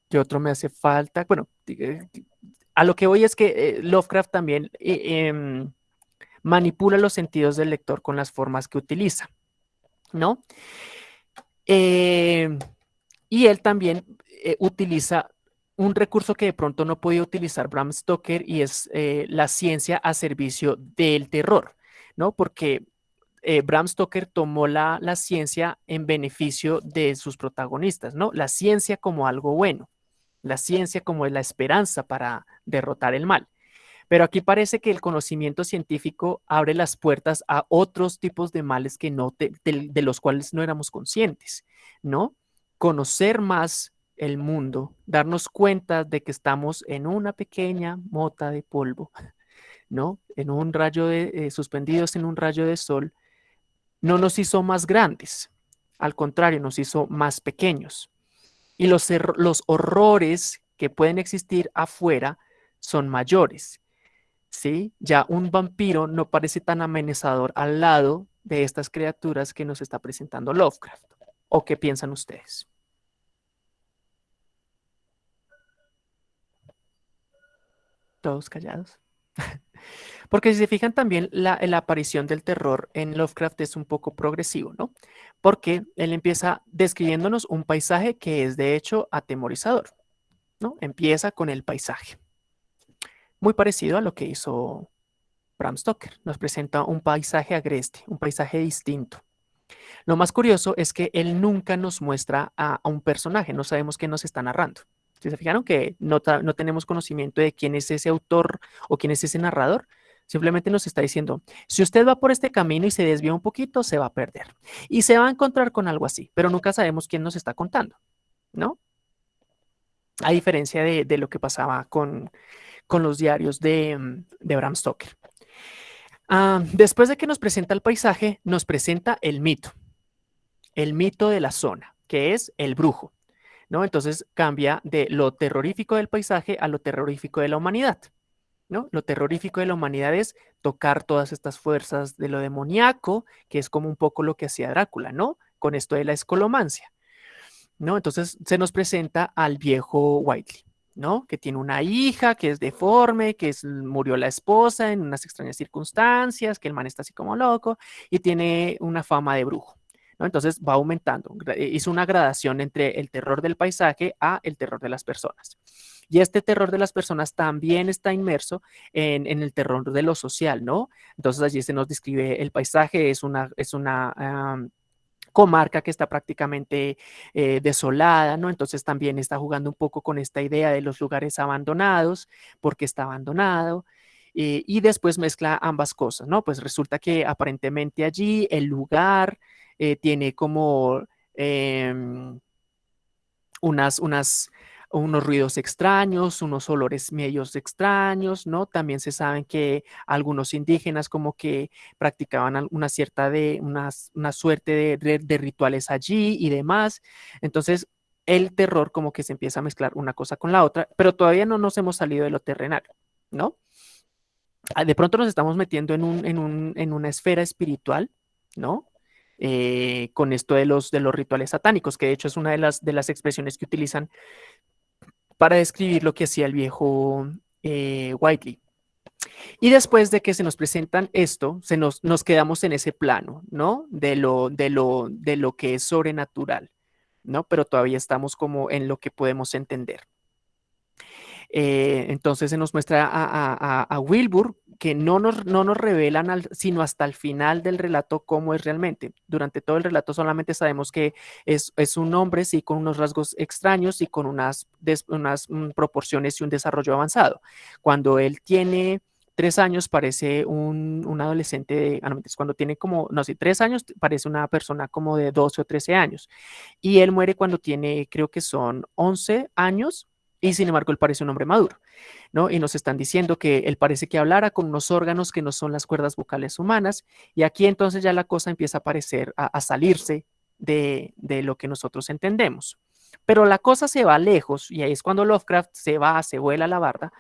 Speaker 1: ¿Qué otro me hace falta? Bueno, eh, a lo que voy es que Lovecraft también em, manipula los sentidos del lector con las formas que utiliza, ¿no? Em, y él también utiliza un recurso que de pronto no podía utilizar Bram Stoker y es la ciencia a servicio del terror, ¿no? Porque eh, Bram Stoker tomó la, ciencia en beneficio de sus protagonistas, ¿no? La ciencia como algo bueno, la ciencia como la esperanza para derrotar el mal. Pero aquí parece que el conocimiento científico abre las puertas a otros tipos de males que no de, los cuales no éramos conscientes, ¿no? Conocer más el mundo, darnos cuenta de que estamos en una pequeña mota de polvo, ¿no? En un rayo de, eh, suspendidos en un rayo de sol, no nos hizo más grandes, al contrario, nos hizo más pequeños. Y los, los horrores que pueden existir afuera son mayores. ¿Sí? Ya un vampiro no parece tan amenazador al lado de estas criaturas que nos está presentando Lovecraft. ¿O qué piensan ustedes? Todos callados. Porque si se fijan también, la, aparición del terror en Lovecraft es un poco progresivo, ¿no? Porque él empieza describiéndonos un paisaje que es de hecho atemorizador, ¿no? Empieza con el paisaje. Muy parecido a lo que hizo Bram Stoker. Nos presenta un paisaje agreste, un paisaje distinto. Lo más curioso es que él nunca nos muestra a, un personaje, no sabemos qué nos está narrando. ¿Se fijaron que no, no, tenemos conocimiento de quién es ese autor o quién es ese narrador? Simplemente nos está diciendo, si usted va por este camino y se desvía un poquito, se va a perder. Y se va a encontrar con algo así, pero nunca sabemos quién nos está contando, ¿no? A diferencia de, lo que pasaba con, los diarios de, mm, de Bram Stoker. Ah, después de que nos presenta el paisaje, nos presenta el mito. El mito de la zona, que es el brujo. ¿no? Entonces cambia de lo terrorífico del paisaje a lo terrorífico de la humanidad. Lo terrorífico de la humanidad es tocar todas estas fuerzas de lo demoníaco, que es como un poco lo que hacía Drácula, ¿no? Con esto de la escolomancia, ¿no? Entonces se nos presenta al viejo Whiteley, ¿no? Que tiene una hija, que es deforme, que murió la esposa en unas extrañas circunstancias, que el man está así como loco y tiene una fama de brujo. Entonces va aumentando. Hizo una gradación entre el terror del paisaje a el terror de las personas. Y este terror de las personas también está inmerso en, el terror de lo social, ¿no? Entonces allí se nos describe el paisaje, es una, es una comarca que está prácticamente eh, desolada, ¿no? Entonces también está jugando un poco con esta idea de los lugares abandonados, porque está abandonado. Eh, y después mezcla ambas cosas, ¿no? Pues resulta que aparentemente allí el lugar eh, tiene como em, unas, unas unos ruidos extraños, unos olores medios extraños, ¿no? También se saben que algunos indígenas como que practicaban una cierta de, una, una suerte de, de, rituales allí y demás. Entonces, el terror como que se empieza a mezclar una cosa con la otra, pero todavía no nos hemos salido de lo terrenal, ¿no? Ah, de pronto nos estamos metiendo en, un, en, un, en una esfera espiritual, ¿no? Eh, con esto de los, de los rituales satánicos, que de hecho es una de las, de las expresiones que utilizan para describir lo que hacía el viejo eh, Whiteley. Y después de que se nos presentan esto, se nos, nos quedamos en ese plano, ¿no? De lo, de, lo, de lo que es sobrenatural, ¿no? Pero todavía estamos como en lo que podemos entender. Eh, entonces se nos muestra a, Wilbur que no nos, no nos revelan sino hasta el final del relato cómo es realmente. Durante todo el relato solamente sabemos que es, un hombre, sí, con unos rasgos extraños y con unas, unas mm, proporciones y un desarrollo avanzado. Cuando él tiene tres años parece un, adolescente de, ah, cuando tiene como, no sé, tres años parece una persona como de 12 o 13 años. Y él muere cuando tiene, creo que son 11 años y sin embargo, él parece un hombre maduro, ¿no? Y nos están diciendo que él parece que hablara con unos órganos que no son las cuerdas vocales humanas. Y aquí entonces ya la cosa empieza a parecer, a, salirse de, lo que nosotros entendemos. Pero la cosa se va lejos y ahí es cuando Lovecraft se va, se vuela la barda,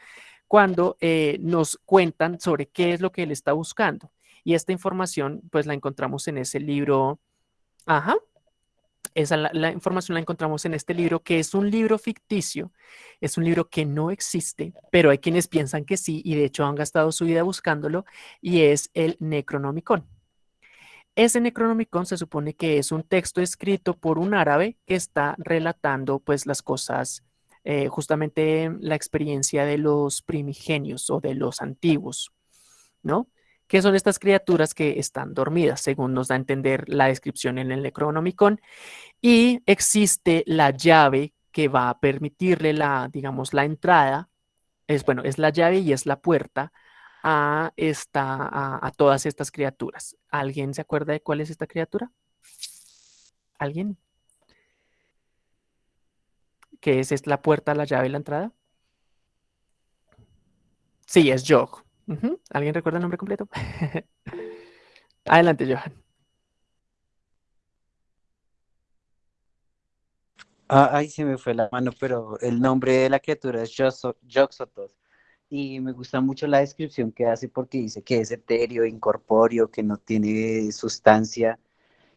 Speaker 1: cuando eh, nos cuentan sobre qué es lo que él está buscando. Y esta información, pues la encontramos en ese libro, ajá, esa, la, información la encontramos en este libro, que es un libro ficticio, es un libro que no existe, pero hay quienes piensan que sí, y de hecho han gastado su vida buscándolo, y es el Necronomicon. Ese Necronomicon se supone que es un texto escrito por un árabe que está relatando pues las cosas, eh, justamente la experiencia de los primigenios o de los antiguos, ¿no? Que son estas criaturas que están dormidas, según nos da a entender la descripción en el Necronomicon. Y existe la llave que va a permitirle la, digamos, la entrada, es bueno, es la llave y es la puerta a, esta, a, todas estas criaturas. ¿Alguien se acuerda de cuál es esta criatura? ¿Alguien? ¿Qué es, es la puerta, la llave y la entrada? Sí, es Jog. ¿Alguien recuerda el nombre completo? Adelante, Johan.
Speaker 5: Ah, ay, se me fue la mano, pero el nombre de la criatura es Joxotos. Y me gusta mucho la descripción que hace porque dice que es etéreo, incorpóreo, que no tiene sustancia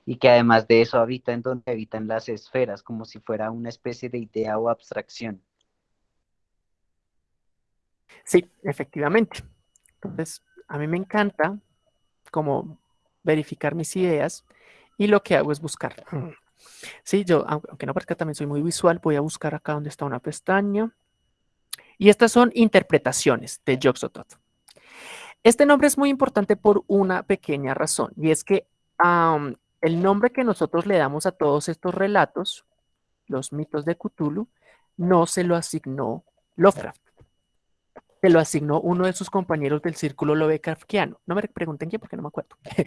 Speaker 5: y que además de eso habita en donde habitan las esferas, como si fuera una especie de idea o abstracción.
Speaker 1: Sí, efectivamente. Entonces, a mí me encanta como verificar mis ideas y lo que hago es buscar. Sí, yo, aunque no parezca, también soy muy visual, voy a buscar acá donde está una pestaña. Y estas son interpretaciones de Yoxotot. Este nombre es muy importante por una pequeña razón, y es que el nombre que nosotros le damos a todos estos relatos, los mitos de Cthulhu, no se lo asignó Lovecraft se lo asignó uno de sus compañeros del círculo Lovecraftiano. No me pregunten quién porque no me acuerdo.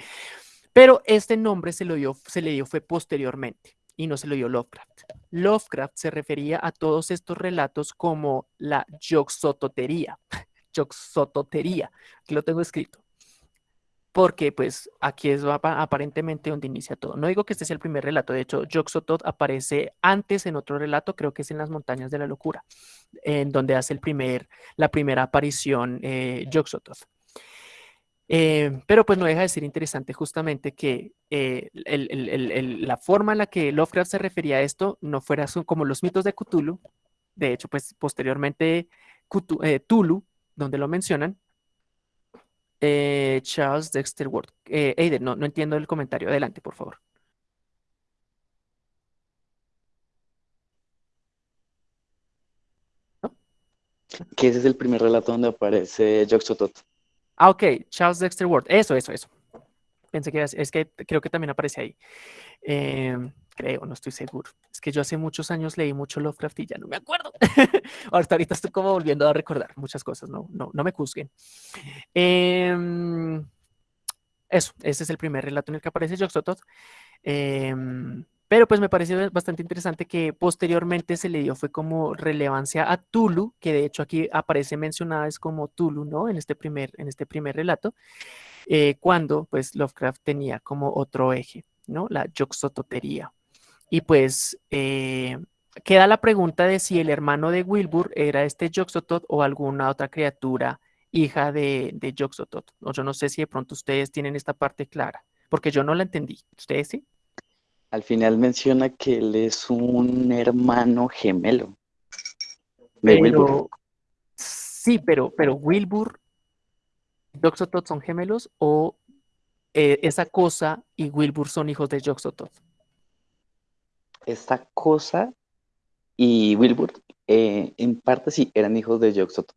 Speaker 1: Pero este nombre se, lo dio, se le dio fue posteriormente y no se lo dio Lovecraft. Lovecraft se refería a todos estos relatos como la yoxototería. Yoxototería, aquí lo tengo escrito porque pues aquí es aparentemente donde inicia todo. No digo que este sea el primer relato, de hecho, Yoxotot aparece antes en otro relato, creo que es en las montañas de la locura, en donde hace el primer, la primera aparición eh, eh, pero pues no deja de ser interesante justamente que eh, la forma en la que Lovecraft se refería a esto no fuera como los mitos de Cthulhu, de hecho pues posteriormente eh, Tulu, donde lo mencionan, eh, Charles Dexter Ward. Eh, no, no entiendo el comentario. Adelante, por favor.
Speaker 4: Que ese es el primer relato donde aparece Joxotot.
Speaker 1: Ah, ok, Charles Dexter Ward. Eso, eso, eso. Pensé que es que creo que también aparece ahí. Em, creo, no estoy seguro. Es que yo hace muchos años leí mucho Lovecraft y ya no me acuerdo. ahorita, ahorita estoy como volviendo a recordar muchas cosas, no, no, no me juzguen. Em, eso, ese es el primer relato en el que aparece Joxotot. Em, pero pues me parece bastante interesante que posteriormente se le dio fue como relevancia a Tulu, que de hecho aquí aparece mencionada es como Tulu, ¿no? En este primer, en este primer relato, eh, cuando pues Lovecraft tenía como otro eje, ¿no? La Joxototería. Y pues eh, queda la pregunta de si el hermano de Wilbur era este Joxotot o alguna otra criatura hija de, de yo no sé si de pronto ustedes tienen esta parte clara, porque yo no la entendí. ¿Ustedes sí?
Speaker 4: Al final menciona que él es un hermano gemelo.
Speaker 1: De Wilbur. Sí, pero, pero Wilbur y Joxotot son gemelos o eh, esa cosa y Wilbur son hijos de Joxotot.
Speaker 4: Esta cosa y Wilbur, eh, en parte sí, eran hijos de Joxotot.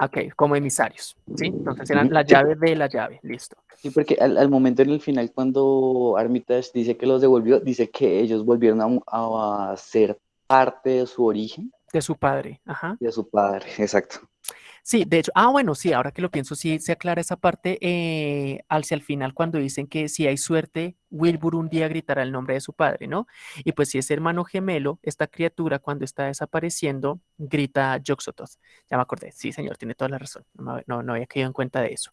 Speaker 1: Ok, como emisarios, ¿sí? Entonces eran la llave de la llave, listo.
Speaker 4: Sí, porque al, momento en el final, cuando Armitage dice que los devolvió, dice que ellos volvieron a, a ser parte de su origen.
Speaker 1: De su padre, ajá.
Speaker 4: De su padre, exacto.
Speaker 1: Sí, de hecho, ah, bueno, sí, ahora que lo pienso, sí se aclara esa parte eh, hacia el final cuando dicen que si hay suerte, Wilbur un día gritará el nombre de su padre, ¿no? Y pues si es hermano gemelo, esta criatura cuando está desapareciendo grita Joxotos. Ya me acordé, sí, señor, tiene toda la razón, no, había caído en cuenta de eso.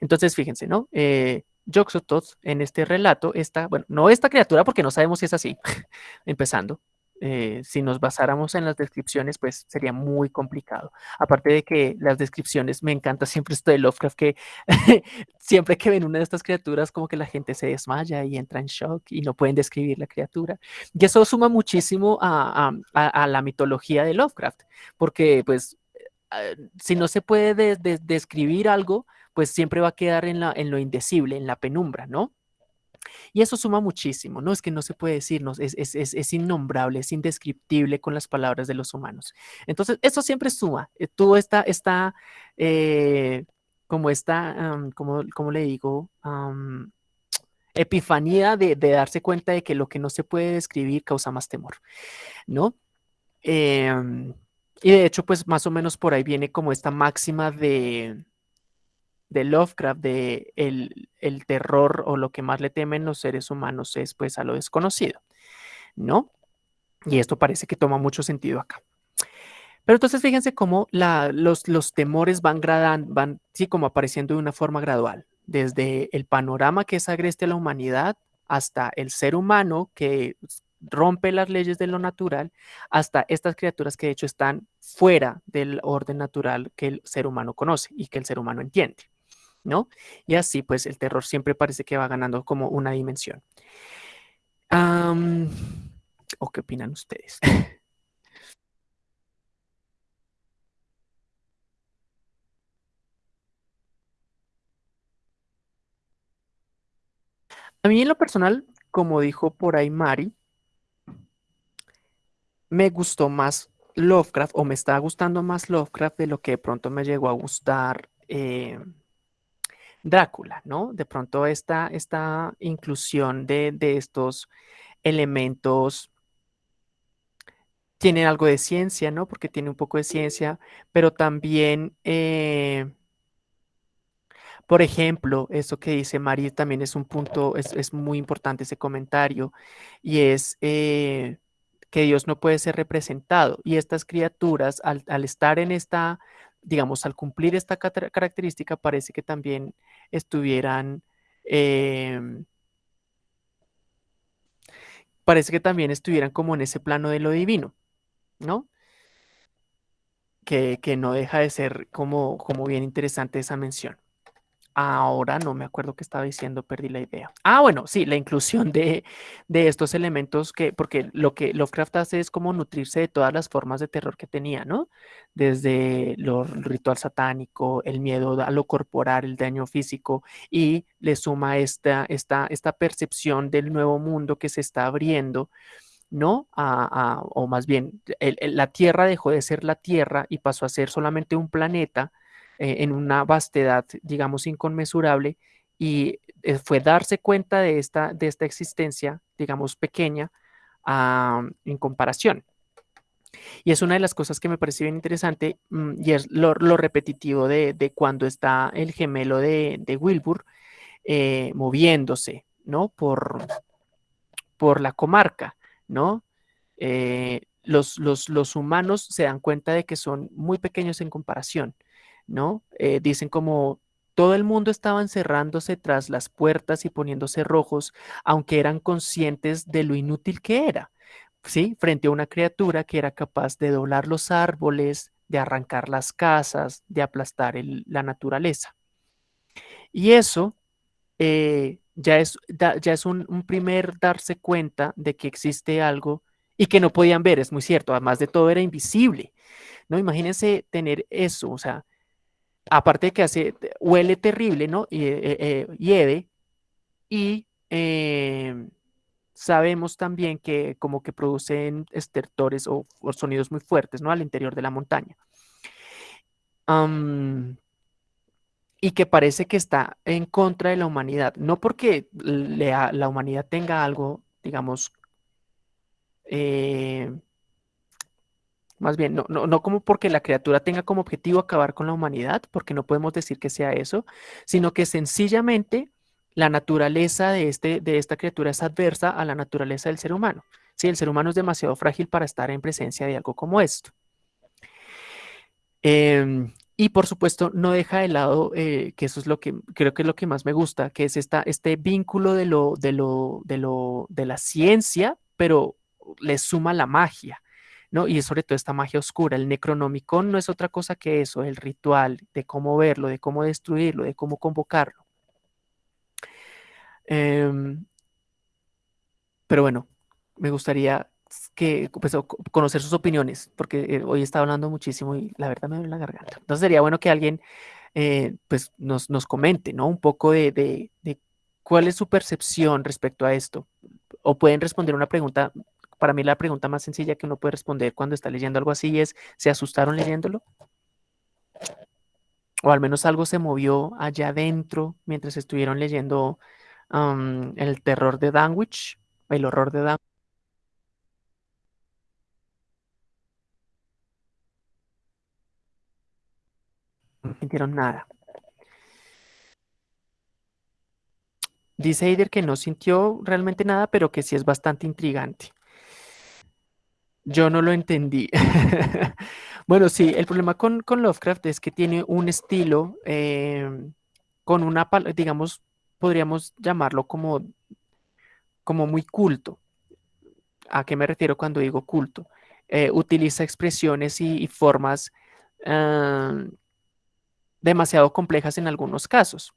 Speaker 1: Entonces, fíjense, ¿no? Eh, en este relato está, bueno, no esta criatura porque no sabemos si es así, empezando, eh, si nos basáramos en las descripciones, pues sería muy complicado. Aparte de que las descripciones, me encanta siempre esto de Lovecraft, que siempre que ven una de estas criaturas, como que la gente se desmaya y entra en shock y no pueden describir la criatura. Y eso suma muchísimo a, la mitología de Lovecraft, porque pues eh, si no se puede describir algo, pues siempre va a quedar en, en lo indecible, en la penumbra, ¿no? Y eso suma muchísimo, ¿no? Es que no se puede decir, es, es, es, es, innombrable, es indescriptible con las palabras de los humanos. Entonces, eso siempre suma. Eh, Tú está eh, como esta, como, como, le digo, epifanía de, de, darse cuenta de que lo que no se puede describir causa más temor, ¿no? Em, y de hecho, pues más o menos por ahí viene como esta máxima de, de Lovecraft, de el, el, terror o lo que más le temen los seres humanos es pues a lo desconocido, ¿no? Y esto parece que toma mucho sentido acá. Pero entonces fíjense cómo la, los, los temores van gradando, van, sí, como apareciendo de una forma gradual, desde el panorama que es agreste a la humanidad hasta el ser humano que rompe las leyes de lo natural, hasta estas criaturas que de hecho están fuera del orden natural que el ser humano conoce y que el ser humano entiende. ¿No? Y así, pues, el terror siempre parece que va ganando como una dimensión. ¿O qué opinan ustedes? A mí en lo personal, como dijo por ahí Mari, me gustó más Lovecraft o me está gustando más Lovecraft de lo que de pronto me llegó a gustar eh, Drácula, ¿no? De pronto esta, esta inclusión de, estos elementos tiene algo de ciencia, ¿no? Porque tiene un poco de ciencia, pero también, eh, por ejemplo, eso que dice María también es un punto, es, muy importante ese comentario, y es eh, que Dios no puede ser representado. Y estas criaturas, al, al estar en esta digamos, al cumplir esta característica, parece que también estuvieran, em, parece que también estuvieran como en ese plano de lo divino, ¿no? Que, que no deja de ser como, como bien interesante esa mención. Ahora no me acuerdo qué estaba diciendo, perdí la idea. Ah, bueno, sí, la inclusión de, estos elementos que, porque lo que Lovecraft hace es como nutrirse de todas las formas de terror que tenía, ¿no? Desde lo ritual satánico, el miedo a lo corporal, el daño físico, y le suma esta, esta, esta percepción del nuevo mundo que se está abriendo. ¿no? o más bien, la Tierra dejó de ser la Tierra y pasó a ser solamente un planeta eh, en una vastedad, digamos, inconmensurable y eh, fue darse cuenta de esta, de esta existencia, digamos, pequeña en comparación. Y es una de las cosas que me parece bien interesante mm, y es lo, repetitivo de, cuando está el gemelo de, Wilbur eh, moviéndose, ¿no? Por, por la comarca, ¿no? Eh, los, los, humanos se dan cuenta de que son muy pequeños en comparación, Eh, dicen como todo el mundo estaba encerrándose tras las puertas y poniéndose rojos, aunque eran conscientes de lo inútil que era, ¿sí? Frente a una criatura que era capaz de doblar los árboles, de arrancar las casas, de aplastar la naturaleza. Y eso eh, ya es, ya es un, un, primer darse cuenta de que existe algo y que no podían ver, es muy cierto, además de todo era invisible, ¿no? Imagínense tener eso, o sea, aparte de que hace, huele terrible, ¿no? Y, eh, eh, y em, sabemos también que como que producen estertores o, sonidos muy fuertes, ¿no? Al interior de la montaña. y que parece que está en contra de la humanidad, no porque la humanidad tenga algo, digamos, eh, más bien, no, no, como porque la criatura tenga como objetivo acabar con la humanidad, porque no podemos decir que sea eso, sino que sencillamente la naturaleza de, este, de esta criatura es adversa a la naturaleza del ser humano. Sí, el ser humano es demasiado frágil para estar en presencia de algo como esto. Em, y por supuesto, no deja de lado, eh, que eso es lo que creo que es lo que más me gusta, que es esta, este vínculo de, lo, de, lo, de, lo, de la ciencia, pero le suma la magia. ¿No? Y sobre todo esta magia oscura. El Necronomicon no es otra cosa que eso, el ritual de cómo verlo, de cómo destruirlo, de cómo convocarlo. Em, pero bueno, me gustaría que, pues, conocer sus opiniones, porque eh, hoy está hablando muchísimo y la verdad me duele la garganta. Entonces sería bueno que alguien eh, pues, nos, comente ¿no? un poco de, de cuál es su percepción respecto a esto. O pueden responder una pregunta para mí la pregunta más sencilla que uno puede responder cuando está leyendo algo así es, ¿se asustaron leyéndolo? O al menos algo se movió allá adentro mientras estuvieron leyendo el terror de Danwich, el horror de Danwich. No sintieron nada. Dice Eider que no sintió realmente nada, pero que sí es bastante intrigante. Yo no lo entendí. bueno, sí, el problema con, Lovecraft es que tiene un estilo em, con una, digamos, podríamos llamarlo como, como muy culto. ¿A qué me refiero cuando digo culto? Eh, utiliza expresiones y, formas demasiado complejas en algunos casos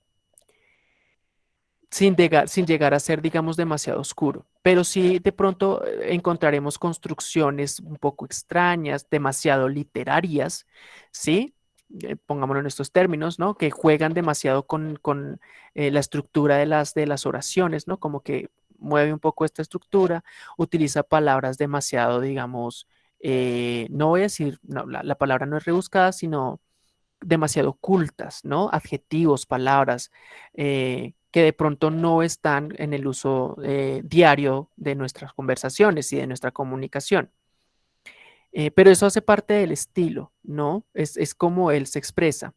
Speaker 1: sin llegar, a ser, digamos, demasiado oscuro. Pero sí de pronto eh, encontraremos construcciones un poco extrañas, demasiado literarias, ¿sí? Eh, pongámoslo en estos términos, ¿no? Que juegan demasiado con, eh, la estructura de las, de las oraciones, ¿no? Como que mueve un poco esta estructura, utiliza palabras demasiado, digamos, no voy a decir, la, la, palabra no es rebuscada, sino demasiado ocultas, ¿no? Adjetivos, palabras, que de pronto no están en el uso eh, diario de nuestras conversaciones y de nuestra comunicación. Eh, pero eso hace parte del estilo, ¿no? Es, como él se expresa.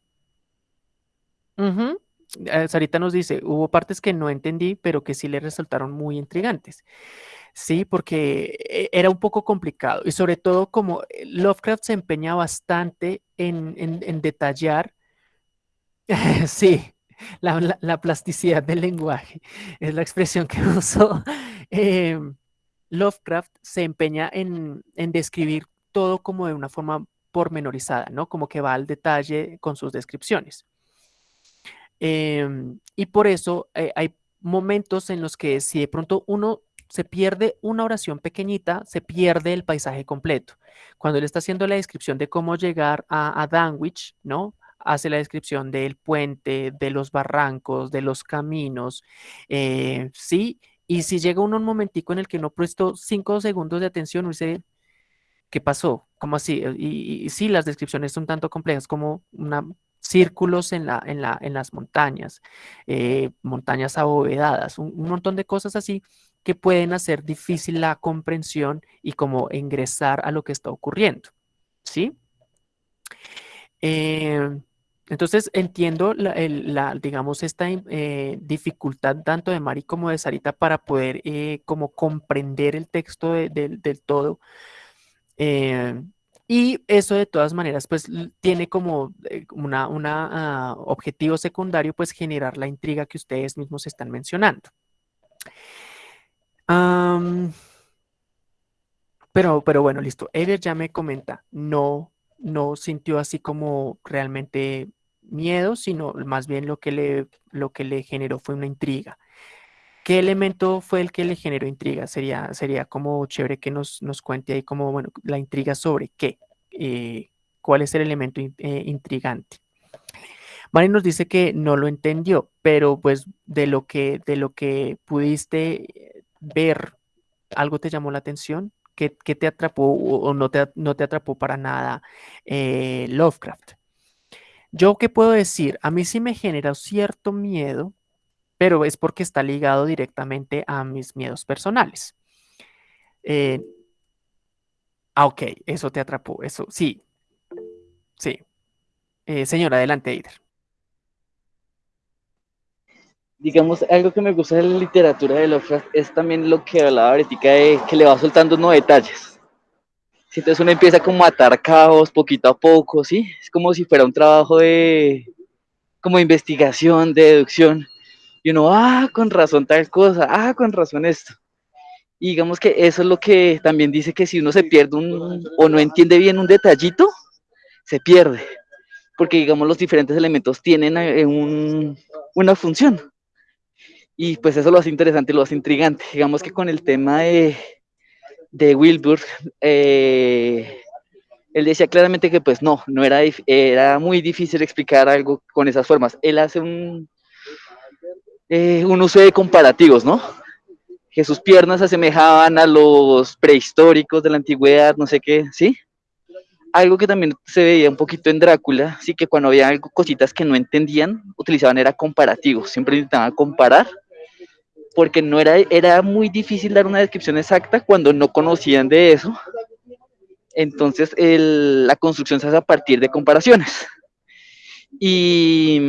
Speaker 1: Eh, Sarita nos dice, hubo partes que no entendí, pero que sí le resultaron muy intrigantes. Sí, porque era un poco complicado y sobre todo como Lovecraft se empeña bastante en, en detallar, sí, la, plasticidad del lenguaje, es la expresión que usó. Em, Lovecraft se empeña en, describir todo como de una forma pormenorizada, ¿no? Como que va al detalle con sus descripciones. Em, y por eso eh, hay momentos en los que si de pronto uno se pierde una oración pequeñita, se pierde el paisaje completo. Cuando él está haciendo la descripción de cómo llegar a, a Danwich, ¿no? Hace la descripción del puente, de los barrancos, de los caminos, eh, ¿sí? Y si llega uno un momentico en el que no prestó cinco segundos de atención, uno dice, ¿qué pasó? ¿Cómo así? Y, sí, las descripciones son tanto complejas como una círculos en, la, en, la, en las montañas, eh, montañas abovedadas, un, montón de cosas así que pueden hacer difícil la comprensión y como ingresar a lo que está ocurriendo, ¿sí? Eh, entonces entiendo la, digamos, esta eh, dificultad tanto de Mari como de Sarita para poder como comprender el texto del todo. Y eso de todas maneras, pues tiene como eh, una, una ah, objetivo secundario, pues generar la intriga que ustedes mismos están mencionando. pero, pero bueno, listo. Eder ya me comenta, no, no sintió así como realmente miedo, sino más bien lo que le, lo que le generó fue una intriga. ¿Qué elemento fue el que le generó intriga? Sería, sería como chévere que nos, nos cuente ahí como, bueno, la intriga sobre qué, eh, cuál es el elemento eh, intrigante. Mari nos dice que no lo entendió, pero pues de lo que, de lo que pudiste ver, ¿algo te llamó la atención? ¿Qué, te atrapó o no te, no te atrapó para nada eh, Lovecraft? Yo qué puedo decir, a mí sí me genera cierto miedo pero es porque está ligado directamente a mis miedos personales. Eh, ah, ok, eso te atrapó, eso, sí, sí. Eh, señora, adelante, Eider.
Speaker 4: Digamos, algo que me gusta de la literatura de Lovecraft es también lo que hablaba ahorita de que le va soltando nuevos detalles. Si entonces uno empieza como a atar cabos poquito a poco, ¿sí? Es como si fuera un trabajo de, como investigación, de deducción y uno, ah, con razón tal cosa, ah, con razón esto. Y digamos que eso es lo que también dice que si uno se pierde un, o no entiende bien un detallito, se pierde. Porque digamos los diferentes elementos tienen eh, un, una función. Y pues eso lo hace interesante, lo hace intrigante. Digamos que con el tema de, de Wilbur, eh, él decía claramente que pues no, no era, era muy difícil explicar algo con esas formas. Él hace un, eh, un uso de comparativos, ¿no? Que sus piernas asemejaban a los prehistóricos de la antigüedad, no sé qué, ¿sí? Algo que también se veía un poquito en Drácula, sí que cuando había algo, cositas que no entendían, utilizaban era comparativos, siempre intentaban comparar, porque no era, era muy difícil dar una descripción exacta cuando no conocían de eso. Entonces la construcción se hace a partir de comparaciones. Y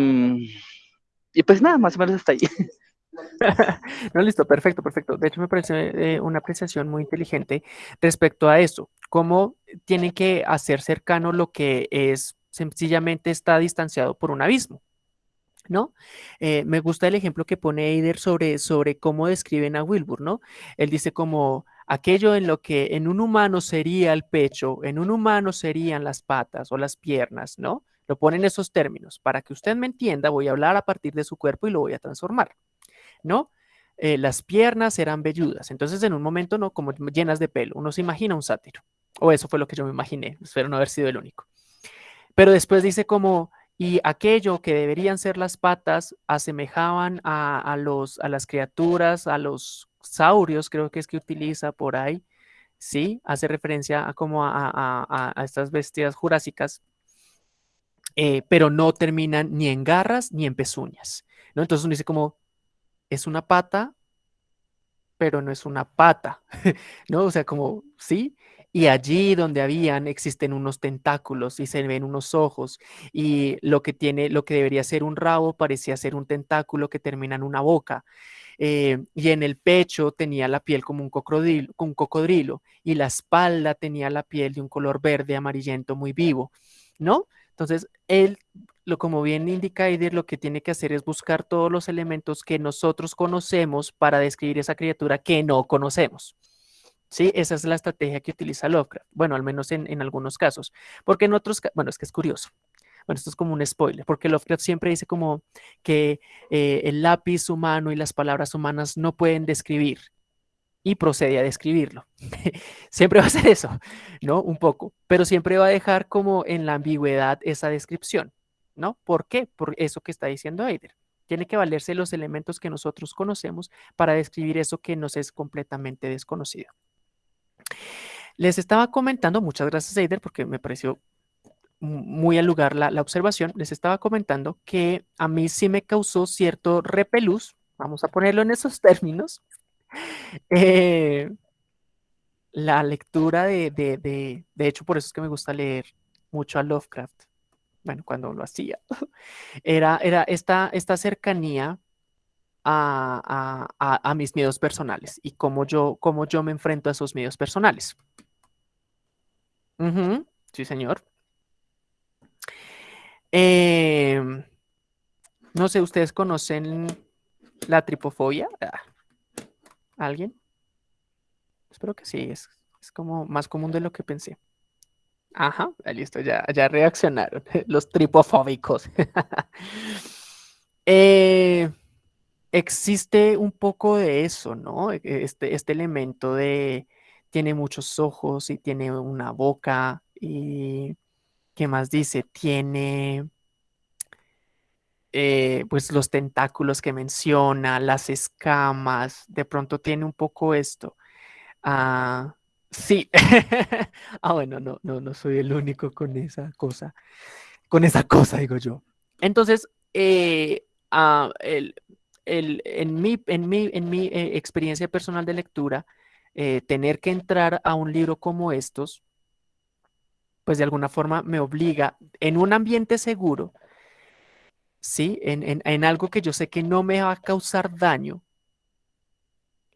Speaker 4: pues nada, más o menos hasta ahí.
Speaker 1: no, listo, perfecto, perfecto. De hecho, me parece eh, una apreciación muy inteligente respecto a eso, cómo tienen que hacer cercano lo que es sencillamente está distanciado por un abismo. ¿No? Eh, me gusta el ejemplo que pone Eider sobre, sobre cómo describen a Wilbur, ¿no? Él dice como aquello en lo que en un humano sería el pecho, en un humano serían las patas o las piernas, ¿no? Lo ponen esos términos. Para que usted me entienda, voy a hablar a partir de su cuerpo y lo voy a transformar, ¿no? Eh, las piernas eran velludas. Entonces, en un momento, ¿no? Como llenas de pelo. Uno se imagina un sátiro. O eso fue lo que yo me imaginé. Espero no haber sido el único. Pero después dice como, y aquello que deberían ser las patas asemejaban a, los, a las criaturas, a los saurios, creo que es que utiliza por ahí, ¿sí? Hace referencia a como a, a estas bestias jurásicas eh, pero no terminan ni en garras ni en pezuñas. ¿no? Entonces uno dice como, es una pata, pero no es una pata, ¿no? O sea, como, ¿sí? Y allí donde habían existen unos tentáculos y se ven unos ojos y lo que tiene, lo que debería ser un rabo parecía ser un tentáculo que termina en una boca. Eh, y en el pecho tenía la piel como un cocodrilo, un cocodrilo y la espalda tenía la piel de un color verde amarillento muy vivo, ¿no? Entonces, él, lo, como bien indica Eider, lo que tiene que hacer es buscar todos los elementos que nosotros conocemos para describir esa criatura que no conocemos. ¿Sí? Esa es la estrategia que utiliza Lovecraft. Bueno, al menos en, algunos casos. Porque en otros, bueno, es que es curioso. Bueno, esto es como un spoiler, porque Lovecraft siempre dice como que eh, el lápiz humano y las palabras humanas no pueden describir y procede a describirlo. siempre va a ser eso, ¿no? Un poco, pero siempre va a dejar como en la ambigüedad esa descripción, ¿no? ¿Por qué? Por eso que está diciendo Eider. Tiene que valerse los elementos que nosotros conocemos para describir eso que nos es completamente desconocido. Les estaba comentando, muchas gracias Eider, porque me pareció muy al lugar la, observación, les estaba comentando que a mí sí me causó cierto repelús, vamos a ponerlo en esos términos, eh, la lectura de, de, de, de hecho, por eso es que me gusta leer mucho a Lovecraft, bueno, cuando lo hacía, era, era esta, esta cercanía a, a, a, mis miedos personales y cómo yo, cómo yo me enfrento a esos miedos personales. Sí, señor. Eh, no sé, ¿ustedes conocen la tripofobia? Ah, ¿Alguien? Espero que sí, es, es, como más común de lo que pensé. Ajá, listo, ya, ya reaccionaron los tripofóbicos. eh, existe un poco de eso, ¿no? Este, este elemento de tiene muchos ojos y tiene una boca y ¿qué más dice? Tiene eh, pues los tentáculos que menciona, las escamas, de pronto tiene un poco esto. Ah, sí. ah, bueno, no, no, no soy el único con esa cosa. Con esa cosa, digo yo. Entonces, eh, ah, el, en mi, en mi, en mi eh, experiencia personal de lectura, eh, tener que entrar a un libro como estos, pues de alguna forma me obliga en un ambiente seguro, ¿sí? En, en, en algo que yo sé que no me va a causar daño,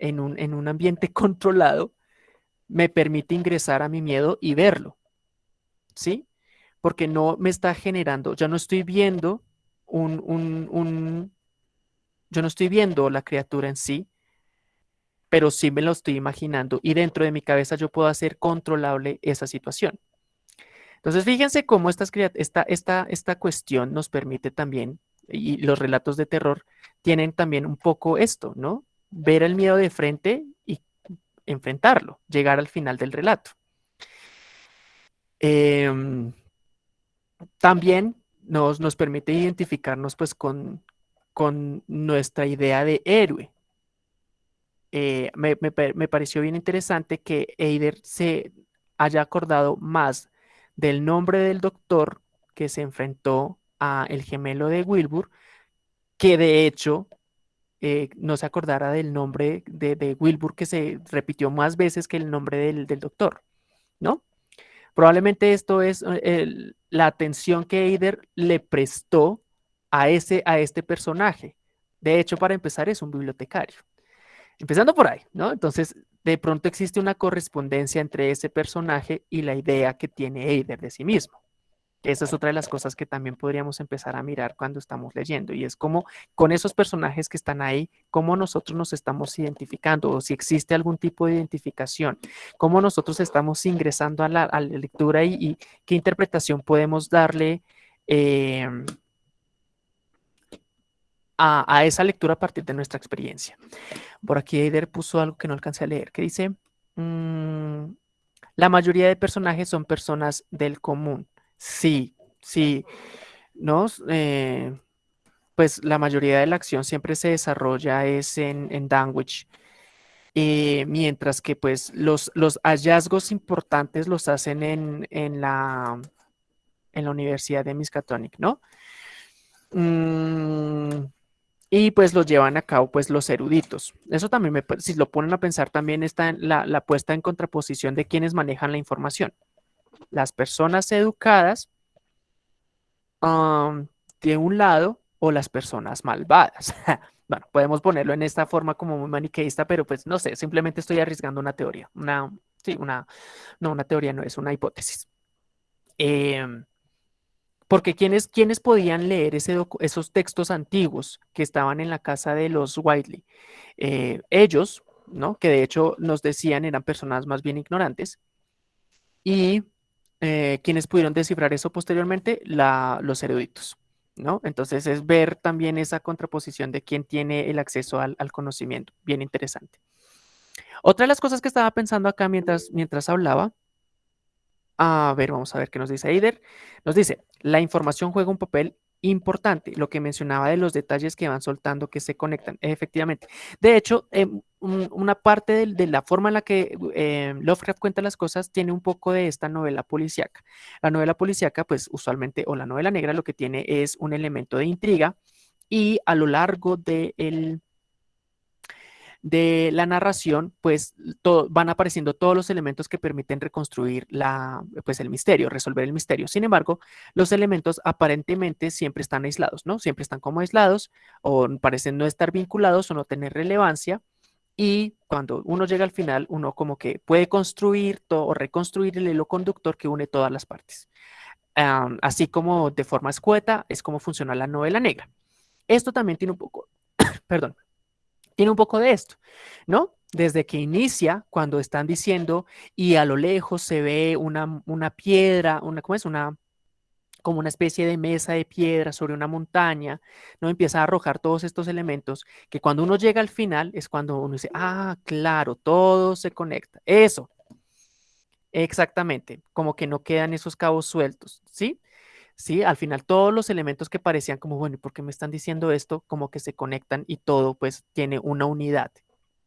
Speaker 1: en un, en un ambiente controlado, me permite ingresar a mi miedo y verlo, ¿sí? Porque no me está generando, ya no estoy viendo un, un, un yo no estoy viendo la criatura en sí, pero sí me lo estoy imaginando y dentro de mi cabeza yo puedo hacer controlable esa situación. Entonces, fíjense cómo esta, esta, esta, esta cuestión nos permite también, y los relatos de terror tienen también un poco esto, ¿no? Ver el miedo de frente y enfrentarlo, llegar al final del relato. Eh, también nos, nos permite identificarnos pues con, con nuestra idea de héroe. Eh, me, me, pareció bien interesante que Eider se haya acordado más del nombre del doctor que se enfrentó a el gemelo de Wilbur, que de hecho eh, no se acordara del nombre de, Wilbur que se repitió más veces que el nombre del, del doctor, ¿no? Probablemente esto es eh, la atención que Eider le prestó a, ese, a este personaje. De hecho, para empezar, es un bibliotecario. Empezando por ahí, ¿no? Entonces, de pronto existe una correspondencia entre ese personaje y la idea que tiene Eider de sí mismo. Esa es otra de las cosas que también podríamos empezar a mirar cuando estamos leyendo y es como con esos personajes que están ahí, cómo nosotros nos estamos identificando o si existe algún tipo de identificación, cómo nosotros estamos ingresando a la, lectura y, y, qué interpretación podemos darle eh, a, esa lectura a partir de nuestra experiencia. Por aquí Eider puso algo que no alcancé a leer, que dice, mmm, la mayoría de personajes son personas del común. Sí, sí, ¿no? Eh, pues la mayoría de la acción siempre se desarrolla es en, en Danwich. Eh, mientras que pues los, los, hallazgos importantes los hacen en, en, la, en la Universidad de Miskatonic, ¿no? Mm, y pues los llevan a cabo pues los eruditos. Eso también, me, si lo ponen a pensar, también está la, la puesta en contraposición de quienes manejan la información. Las personas educadas de un lado o las personas malvadas. bueno, podemos ponerlo en esta forma como muy maniqueísta, pero pues no sé, simplemente estoy arriesgando una teoría. Una, sí, una, no, una teoría no es una hipótesis. Eh, porque ¿quiénes, ¿quiénes podían leer esos textos antiguos que estaban en la casa de los Whiteley? Eh, ellos, ¿no? Que de hecho nos decían eran personas más bien ignorantes. Y eh, quienes pudieron descifrar eso posteriormente, los eruditos, ¿no? Entonces es ver también esa contraposición de quién tiene el acceso al, al conocimiento. Bien interesante. Otra de las cosas que estaba pensando acá mientras, mientras hablaba a ver, vamos a ver qué nos dice Eider. Nos dice, la información juega un papel importante, lo que mencionaba de los detalles que van soltando, que se conectan, efectivamente. De hecho, em, una parte de, la forma en la que em, Lovecraft cuenta las cosas tiene un poco de esta novela policíaca. La novela policíaca, pues usualmente, o la novela negra, lo que tiene es un elemento de intriga y a lo largo de el de la narración, pues van apareciendo todos los elementos que permiten reconstruir la, pues, el misterio, resolver el misterio. Sin embargo, los elementos aparentemente siempre están aislados, ¿no? Siempre están como aislados o parecen no estar vinculados o no tener relevancia. Y cuando uno llega al final, uno como que puede construir o reconstruir el hilo conductor que une todas las partes. así como de forma escueta es como funciona la novela negra. Esto también tiene un poco, perdón, tiene un poco de esto, ¿no? Desde que inicia, cuando están diciendo y a lo lejos se ve una, una piedra, una, ¿cómo es? Una, como una especie de mesa de piedra sobre una montaña, ¿no? Empieza a arrojar todos estos elementos que cuando uno llega al final es cuando uno dice, ah, claro, todo se conecta. Eso, exactamente, como que no quedan esos cabos sueltos, ¿sí? ¿Sí? Al final todos los elementos que parecían como, bueno, ¿y por qué me están diciendo esto? Como que se conectan y todo pues tiene una unidad,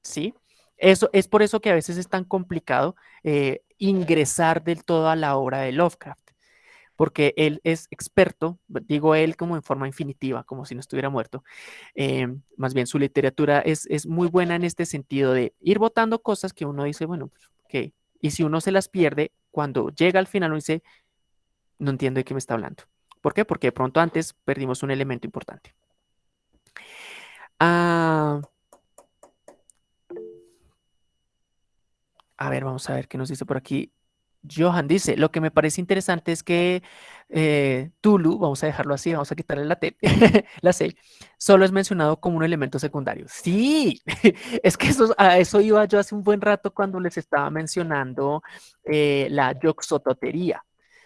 Speaker 1: ¿sí? Eso es por eso que a veces es tan complicado eh, ingresar del todo a la obra de Lovecraft, porque él es experto, digo él como en forma infinitiva, como si no estuviera muerto. Eh, más bien su literatura es, es, muy buena en este sentido de ir votando cosas que uno dice, bueno, pues, ok, y si uno se las pierde, cuando llega al final uno dice, no entiendo de qué me está hablando. ¿Por qué? Porque de pronto antes perdimos un elemento importante. Ah, a ver, vamos a ver qué nos dice por aquí. Johan dice, lo que me parece interesante es que eh, Tulu, vamos a dejarlo así, vamos a quitarle la T, la C, solo es mencionado como un elemento secundario. Sí, es que eso, a eso iba yo hace un buen rato cuando les estaba mencionando eh, la yoxototería.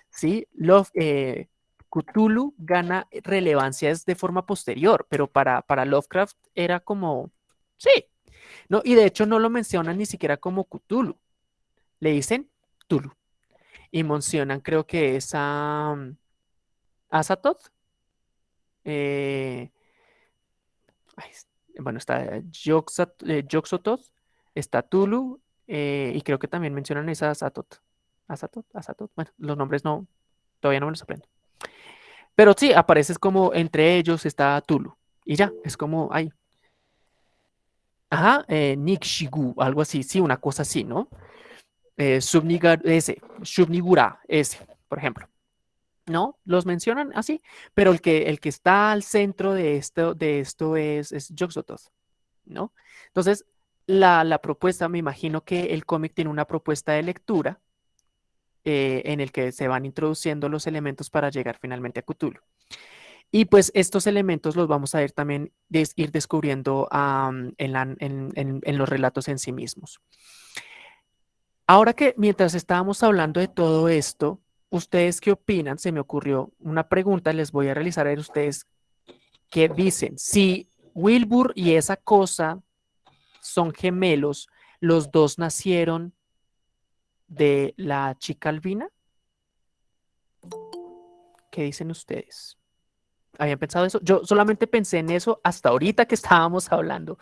Speaker 1: ¿Sí? Love, eh, Cthulhu gana relevancia de forma posterior, pero para, para Lovecraft era como, sí, no, y de hecho no lo mencionan ni siquiera como Cthulhu, le dicen Tulu, y mencionan creo que es a, Azatoth, eh, bueno, está Yoxototh, eh, está Tulu, y creo que también mencionan esa Azatoth. Asatot, bueno, los nombres no, todavía no me los aprendo. Pero sí, apareces como entre ellos está Tulu. Y ya, es como ahí. Ajá, eh, Nikshigu, algo así, sí, una cosa así, ¿no? Eh, ese, Shubnigura, ese, por ejemplo. ¿No? Los mencionan así, pero el que, el que está al centro de esto, de esto es, es ¿no? Entonces, la, la propuesta, me imagino que el cómic tiene una propuesta de lectura eh, en el que se van introduciendo los elementos para llegar finalmente a Cthulhu. Y pues estos elementos los vamos a ir también ir descubriendo en, los relatos en sí mismos. Ahora que mientras estábamos hablando de todo esto, ¿ustedes qué opinan? Se me ocurrió una pregunta, les voy a realizar a ustedes qué dicen. Si Wilbur y esa cosa son gemelos, los dos nacieron de la chica albina? ¿Qué dicen ustedes? ¿Habían pensado eso? Yo solamente pensé en eso hasta ahorita que estábamos hablando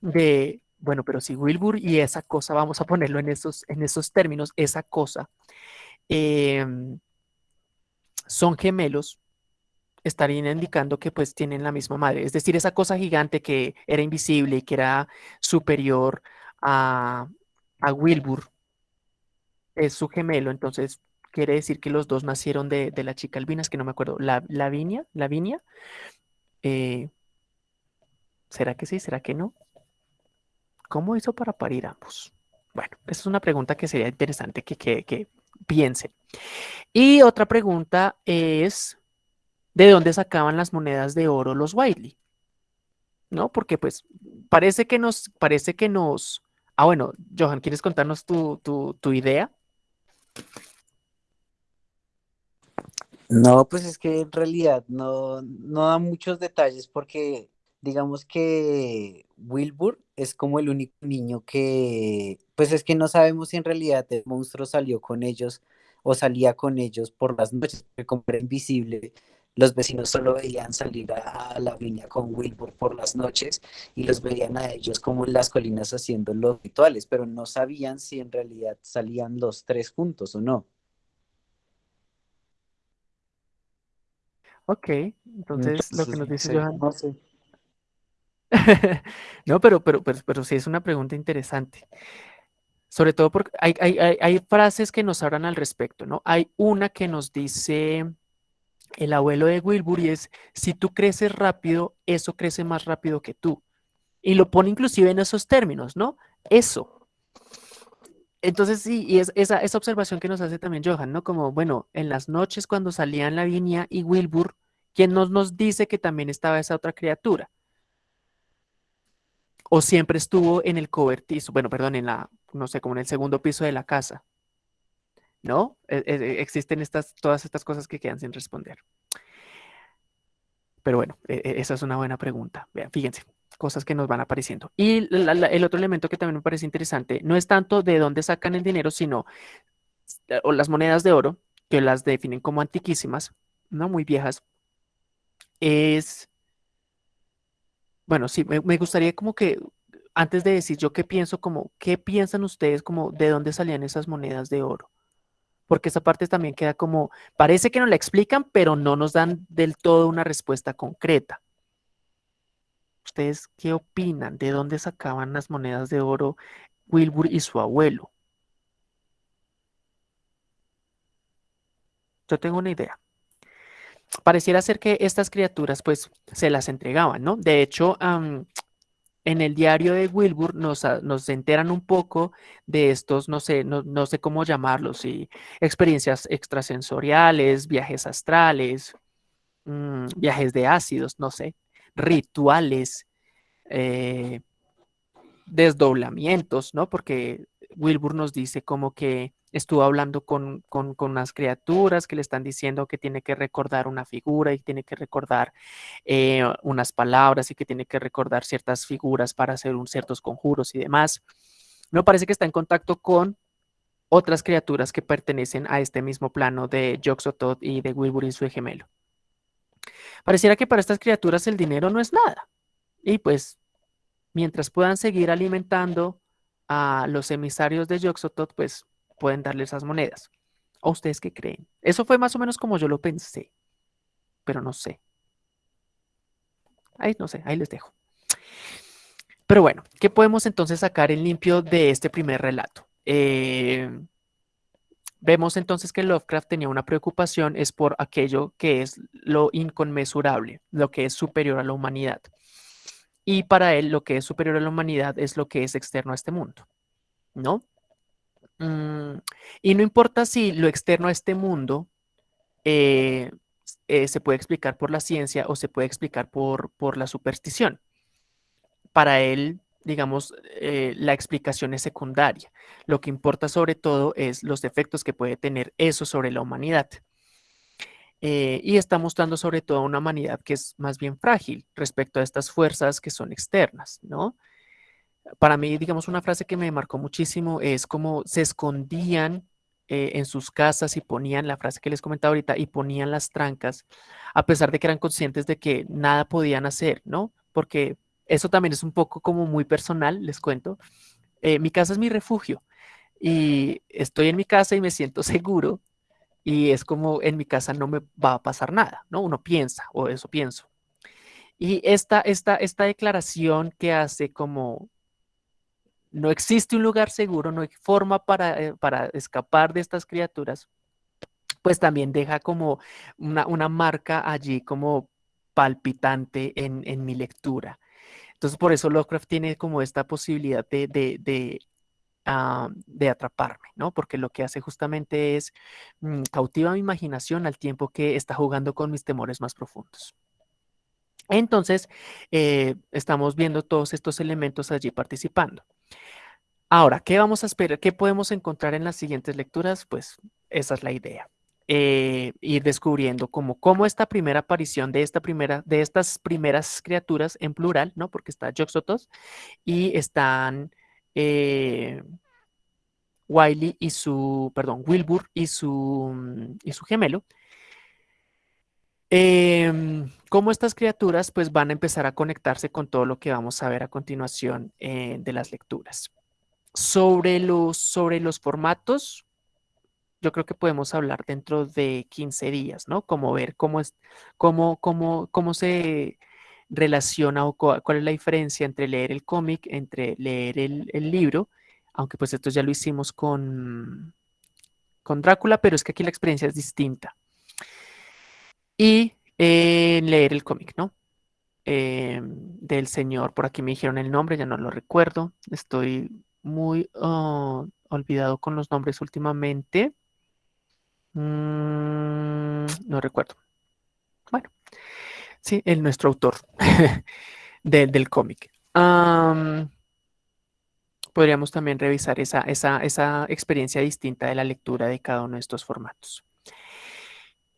Speaker 1: de, bueno, pero si Wilbur y esa cosa, vamos a ponerlo en esos, en esos términos, esa cosa, em, son gemelos, estarían indicando que pues tienen la misma madre. Es decir, esa cosa gigante que era invisible y que era superior a, a Wilbur, es su gemelo, entonces quiere decir que los dos nacieron de, la chica albina, es que no me acuerdo, la, Lavinia, Lavinia. Eh, ¿Será que sí? ¿Será que no? ¿Cómo hizo para parir ambos? Bueno, esa es una pregunta que sería interesante que, que, piensen. Y otra pregunta es, ¿de dónde sacaban las monedas de oro los Wiley? ¿No? Porque pues parece que nos, parece que nos... Ah, bueno, Johan, ¿quieres contarnos tu, tu, tu idea?
Speaker 5: No, pues es que en realidad no, no da muchos detalles porque digamos que Wilbur es como el único niño que, pues es que no sabemos si en realidad el monstruo salió con ellos o salía con ellos por las noches, porque como era invisible,
Speaker 6: los vecinos solo veían salir a, a Lavinia con Wilbur por las noches y los veían a ellos como en las colinas haciendo los rituales, pero no sabían si en realidad salían los tres juntos o no.
Speaker 1: Ok, entonces lo que nos
Speaker 5: no
Speaker 1: dice
Speaker 5: sé,
Speaker 1: Johan.
Speaker 5: no sé.
Speaker 1: No, pero, pero, pero, pero sí es una pregunta interesante. Sobre todo porque hay, hay, hay, hay frases que nos hablan al respecto, ¿no? Hay una que nos dice el abuelo de Wilbur y es, si tú creces rápido, eso crece más rápido que tú. Y lo pone inclusive en esos términos, ¿no? Eso. Entonces sí, y es esa, esa observación que nos hace también Johan, ¿no? Como, bueno, en las noches cuando salían Lavinia y Wilbur, ¿quién nos, nos dice que también estaba esa otra criatura? O siempre estuvo en el cobertizo, bueno, perdón, en la, no sé, como en el segundo piso de la casa, ¿no? E- e- existen estas, todas estas cosas que quedan sin responder. Pero bueno, e- e- esa es una buena pregunta. Vean, fíjense, cosas que nos van apareciendo. Y la- el otro elemento que también me parece interesante, no es tanto de dónde sacan el dinero, sino eh, o las monedas de oro, que las definen como antiquísimas, no muy viejas, es, bueno, sí, me, me gustaría como que antes de decir yo qué pienso, como, ¿qué piensan ustedes como de dónde salían esas monedas de oro? Porque esa parte también queda como, parece que nos la explican, pero no nos dan del todo una respuesta concreta. ¿Ustedes qué opinan? ¿De dónde sacaban las monedas de oro Wilbur y su abuelo? Yo tengo una idea. Pareciera ser que estas criaturas pues se las entregaban, ¿no? De hecho, en el diario de Wilbur nos, nos enteran un poco de estos, no sé, no, no sé cómo llamarlos, y experiencias extrasensoriales, viajes astrales, mm, viajes de ácidos, no sé, rituales, eh, desdoblamientos, ¿no? Porque Wilbur nos dice como que estuvo hablando con, con, con unas criaturas que le están diciendo que tiene que recordar una figura y tiene que recordar eh, unas palabras y que tiene que recordar ciertas figuras para hacer un, ciertos conjuros y demás. No parece que está en contacto con otras criaturas que pertenecen a este mismo plano de Yoxotot y de Wilbur y su gemelo. Pareciera que para estas criaturas el dinero no es nada. Y pues mientras puedan seguir alimentando a los emisarios de Yoxotot, pues pueden darle esas monedas. ¿O ustedes qué creen? Eso fue más o menos como yo lo pensé, pero no sé. Ahí no sé, ahí les dejo. Pero bueno, ¿qué podemos entonces sacar en limpio de este primer relato? Eh, vemos entonces que Lovecraft tenía una preocupación, es por aquello que es lo inconmensurable, lo que es superior a la humanidad. Y para él lo que es superior a la humanidad es lo que es externo a este mundo, ¿no? Mm, y no importa si lo externo a este mundo eh, eh, se puede explicar por la ciencia o se puede explicar por, por la superstición. Para él, digamos, eh, la explicación es secundaria. Lo que importa sobre todo es los efectos que puede tener eso sobre la humanidad. Eh, y está mostrando sobre todo una humanidad que es más bien frágil respecto a estas fuerzas que son externas, ¿no? Para mí, digamos, una frase que me marcó muchísimo es como se escondían eh, en sus casas y ponían la frase que les comentaba ahorita y ponían las trancas, a pesar de que eran conscientes de que nada podían hacer, ¿no? Porque eso también es un poco como muy personal, les cuento. Eh, mi casa es mi refugio y estoy en mi casa y me siento seguro y es como en mi casa no me va a pasar nada, ¿no? Uno piensa, o eso pienso. Y esta, esta, esta declaración que hace como no existe un lugar seguro, no hay forma para, eh, para escapar de estas criaturas, pues también deja como una, una marca allí como palpitante en, en, mi lectura. Entonces por eso Lovecraft tiene como esta posibilidad de, de, de Uh, de atraparme, ¿no? Porque lo que hace justamente es mmm, cautiva mi imaginación al tiempo que está jugando con mis temores más profundos. Entonces, eh, estamos viendo todos estos elementos allí participando. Ahora, ¿qué vamos a esperar? ¿Qué podemos encontrar en las siguientes lecturas? Pues esa es la idea. Eh, ir descubriendo cómo, cómo esta primera aparición de, esta primera, de estas primeras criaturas en plural, ¿no? Porque está Yoxotos y están eh, Wiley y su, perdón, Wilbur y su, y su gemelo, Em, cómo estas criaturas pues van a empezar a conectarse con todo lo que vamos a ver a continuación eh, de las lecturas. Sobre los, sobre los formatos, yo creo que podemos hablar dentro de 15 días, ¿no? Como ver cómo, es, cómo, cómo, cómo se relaciona o cuál es la diferencia entre leer el cómic, entre leer el, libro, aunque pues esto ya lo hicimos con, con Drácula, pero es que aquí la experiencia es distinta y eh, leer el cómic, ¿no? Eh, del señor, por aquí me dijeron el nombre, ya no lo recuerdo, estoy muy oh, olvidado con los nombres últimamente. Mm, no recuerdo. Sí, el nuestro autor del cómic. podríamos también revisar esa, esa, esa experiencia distinta de la lectura de cada uno de estos formatos.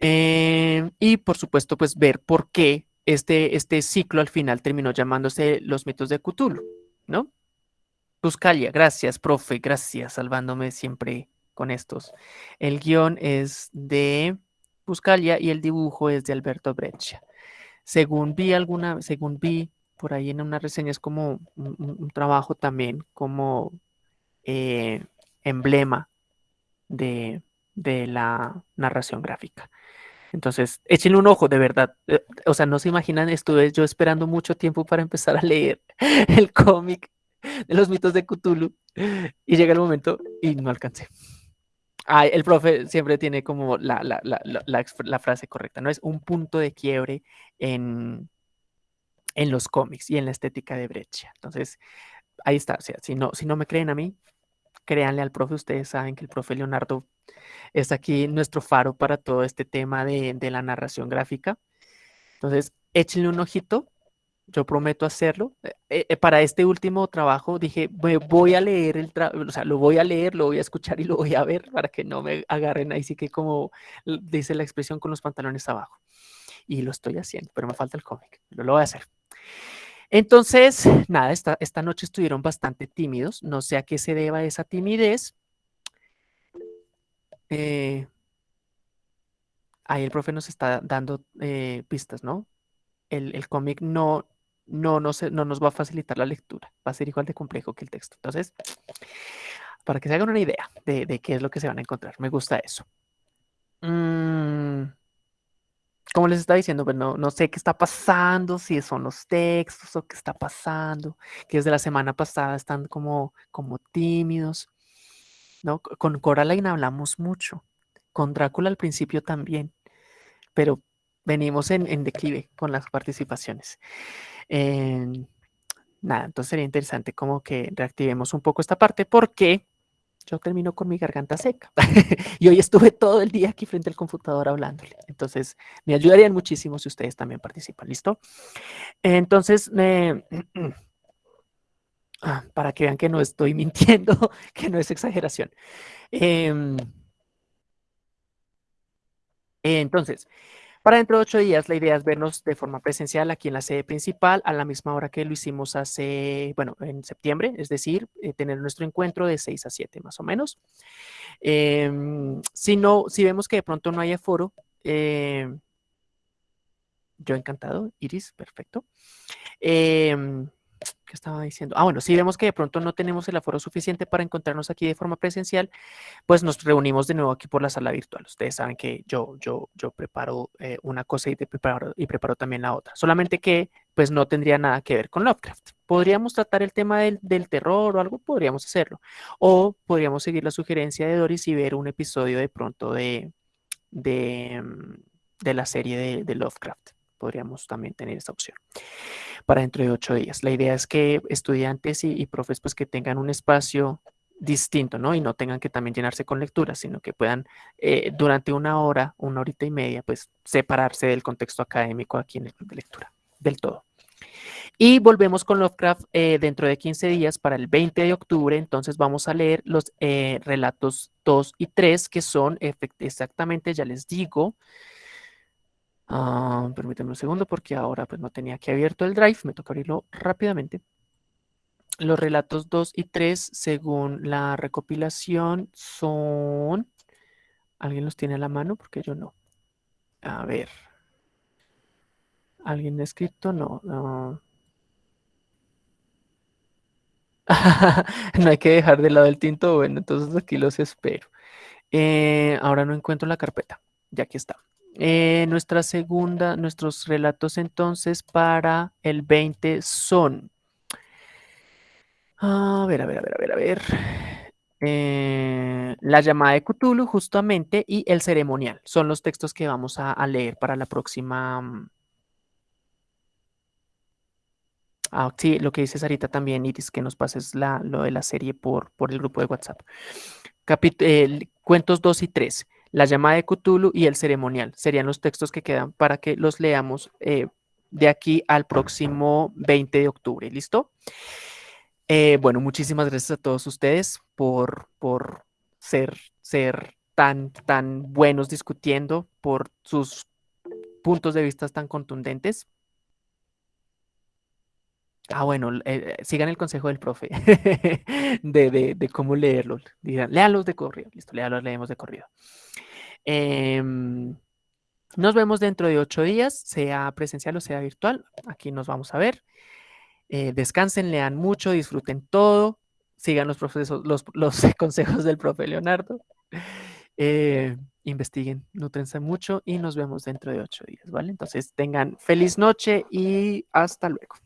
Speaker 1: Eh, y por supuesto, pues ver por qué este, este ciclo al final terminó llamándose Los mitos de Cthulhu, ¿no? Buscalia, gracias, profe, gracias, salvándome siempre con estos. El guion es de Buscalia y el dibujo es de Alberto Breccia. Según vi alguna, según vi por ahí en una reseña, es como un, trabajo también como eh, emblema de, de la narración gráfica. Entonces, échenle un ojo, de verdad. Eh, o sea, no se imaginan, estuve yo esperando mucho tiempo para empezar a leer el cómic de los mitos de Cthulhu y llega el momento y no alcancé. Ay, el profe siempre tiene como la, la, la, la, frase correcta, ¿no? Es un punto de quiebre en, en los cómics y en la estética de Breccia. Entonces, ahí está. O sea, si no, si no me creen a mí, créanle al profe. Ustedes saben que el profe Leonardo es aquí nuestro faro para todo este tema de, la narración gráfica. Entonces, échenle un ojito, yo prometo hacerlo. Eh, eh, para este último trabajo dije, voy a leer el o sea, lo voy a leer, lo voy a escuchar y lo voy a ver para que no me agarren ahí sí que como dice la expresión con los pantalones abajo. Y lo estoy haciendo, pero me falta el cómic, lo voy a hacer. Entonces, nada, esta, esta noche estuvieron bastante tímidos, no sé a qué se deba esa timidez, eh, ahí el profe nos está dando eh, pistas, ¿no? El, cómic no, no, no, no nos va a facilitar la lectura, va a ser igual de complejo que el texto. Entonces, para que se hagan una idea de, qué es lo que se van a encontrar, me gusta eso. Mm, como les estaba diciendo, pues no, sé qué está pasando, si son los textos o qué está pasando, que desde la semana pasada están como, como tímidos. ¿no? Con Coraline hablamos mucho, con Drácula al principio también, pero venimos en, declive con las participaciones. Nada, entonces sería interesante como que reactivemos un poco esta parte porque yo termino con mi garganta seca y hoy estuve todo el día aquí frente al computador hablándole. Entonces me ayudarían muchísimo si ustedes también participan, ¿listo? Entonces, Ah, para que vean que no estoy mintiendo, que no es exageración. Em, entonces, para dentro de ocho días, la idea es vernos de forma presencial aquí en la sede principal a la misma hora que lo hicimos hace, bueno, en septiembre, es decir, eh, tener nuestro encuentro de 6 a 7 más o menos. Em, si no, si vemos que de pronto no hay aforo, em, yo encantado, Iris, perfecto. ¿Qué estaba diciendo? Ah, bueno, si vemos que de pronto no tenemos el aforo suficiente para encontrarnos aquí de forma presencial, pues nos reunimos de nuevo aquí por la sala virtual. Ustedes saben que yo, yo, yo preparo eh, una cosa y, preparo, y preparo también la otra. Solamente que pues no tendría nada que ver con Lovecraft. ¿Podríamos tratar el tema del, terror o algo? Podríamos hacerlo. O podríamos seguir la sugerencia de Doris y ver un episodio de pronto de, de, mm, la serie de, de Lovecraft. Podríamos también tener esa opción para dentro de ocho días. La idea es que estudiantes y, profes pues que tengan un espacio distinto, ¿no? Y no tengan que también llenarse con lecturas, sino que puedan eh, durante una hora, una horita y media, pues separarse del contexto académico aquí en el club de lectura, del todo. Y volvemos con Lovecraft eh, dentro de 15 días para el 20 de octubre, entonces vamos a leer los eh, relatos 2 y 3, que son exactamente, ya les digo, Ah, permítanme un segundo porque ahora pues no tenía aquí abierto el drive, me toca abrirlo rápidamente. Los relatos 2 y 3, según la recopilación, son... ¿Alguien los tiene a la mano? Porque yo no. A ver. ¿Alguien ha escrito? No. No, no hay que dejar de lado el tinto. Bueno, entonces aquí los espero. Eh, ahora no encuentro la carpeta. Ya aquí está. Eh, nuestra segunda, nuestros relatos entonces para el 20 son. A ver, a ver, a ver, a ver, a ver. Eh, la llamada de Cthulhu, justamente, y el ceremonial. Son los textos que vamos a, leer para la próxima. Mm, ah, sí, lo que dice Sarita también, Iris, que nos pases la, lo de la serie por, por el grupo de WhatsApp. cuentos 2 y 3. La llamada de Cthulhu y el ceremonial. Serían los textos que quedan para que los leamos eh, de aquí al próximo 20 de octubre. ¿Listo? Eh, bueno, muchísimas gracias a todos ustedes por, por ser, ser tan, tan buenos discutiendo, por sus puntos de vista tan contundentes. Ah, bueno, eh, sigan el consejo del profe de, cómo leerlos. Digan, de corrido. Listo, léalos, leemos de corrido. Em, nos vemos dentro de ocho días, sea presencial o sea virtual. Aquí nos vamos a ver. Eh, descansen, lean mucho, disfruten todo, sigan los, los, consejos del profe Leonardo, eh, investiguen, nutrense mucho y nos vemos dentro de ocho días, ¿vale? Entonces tengan feliz noche y hasta luego.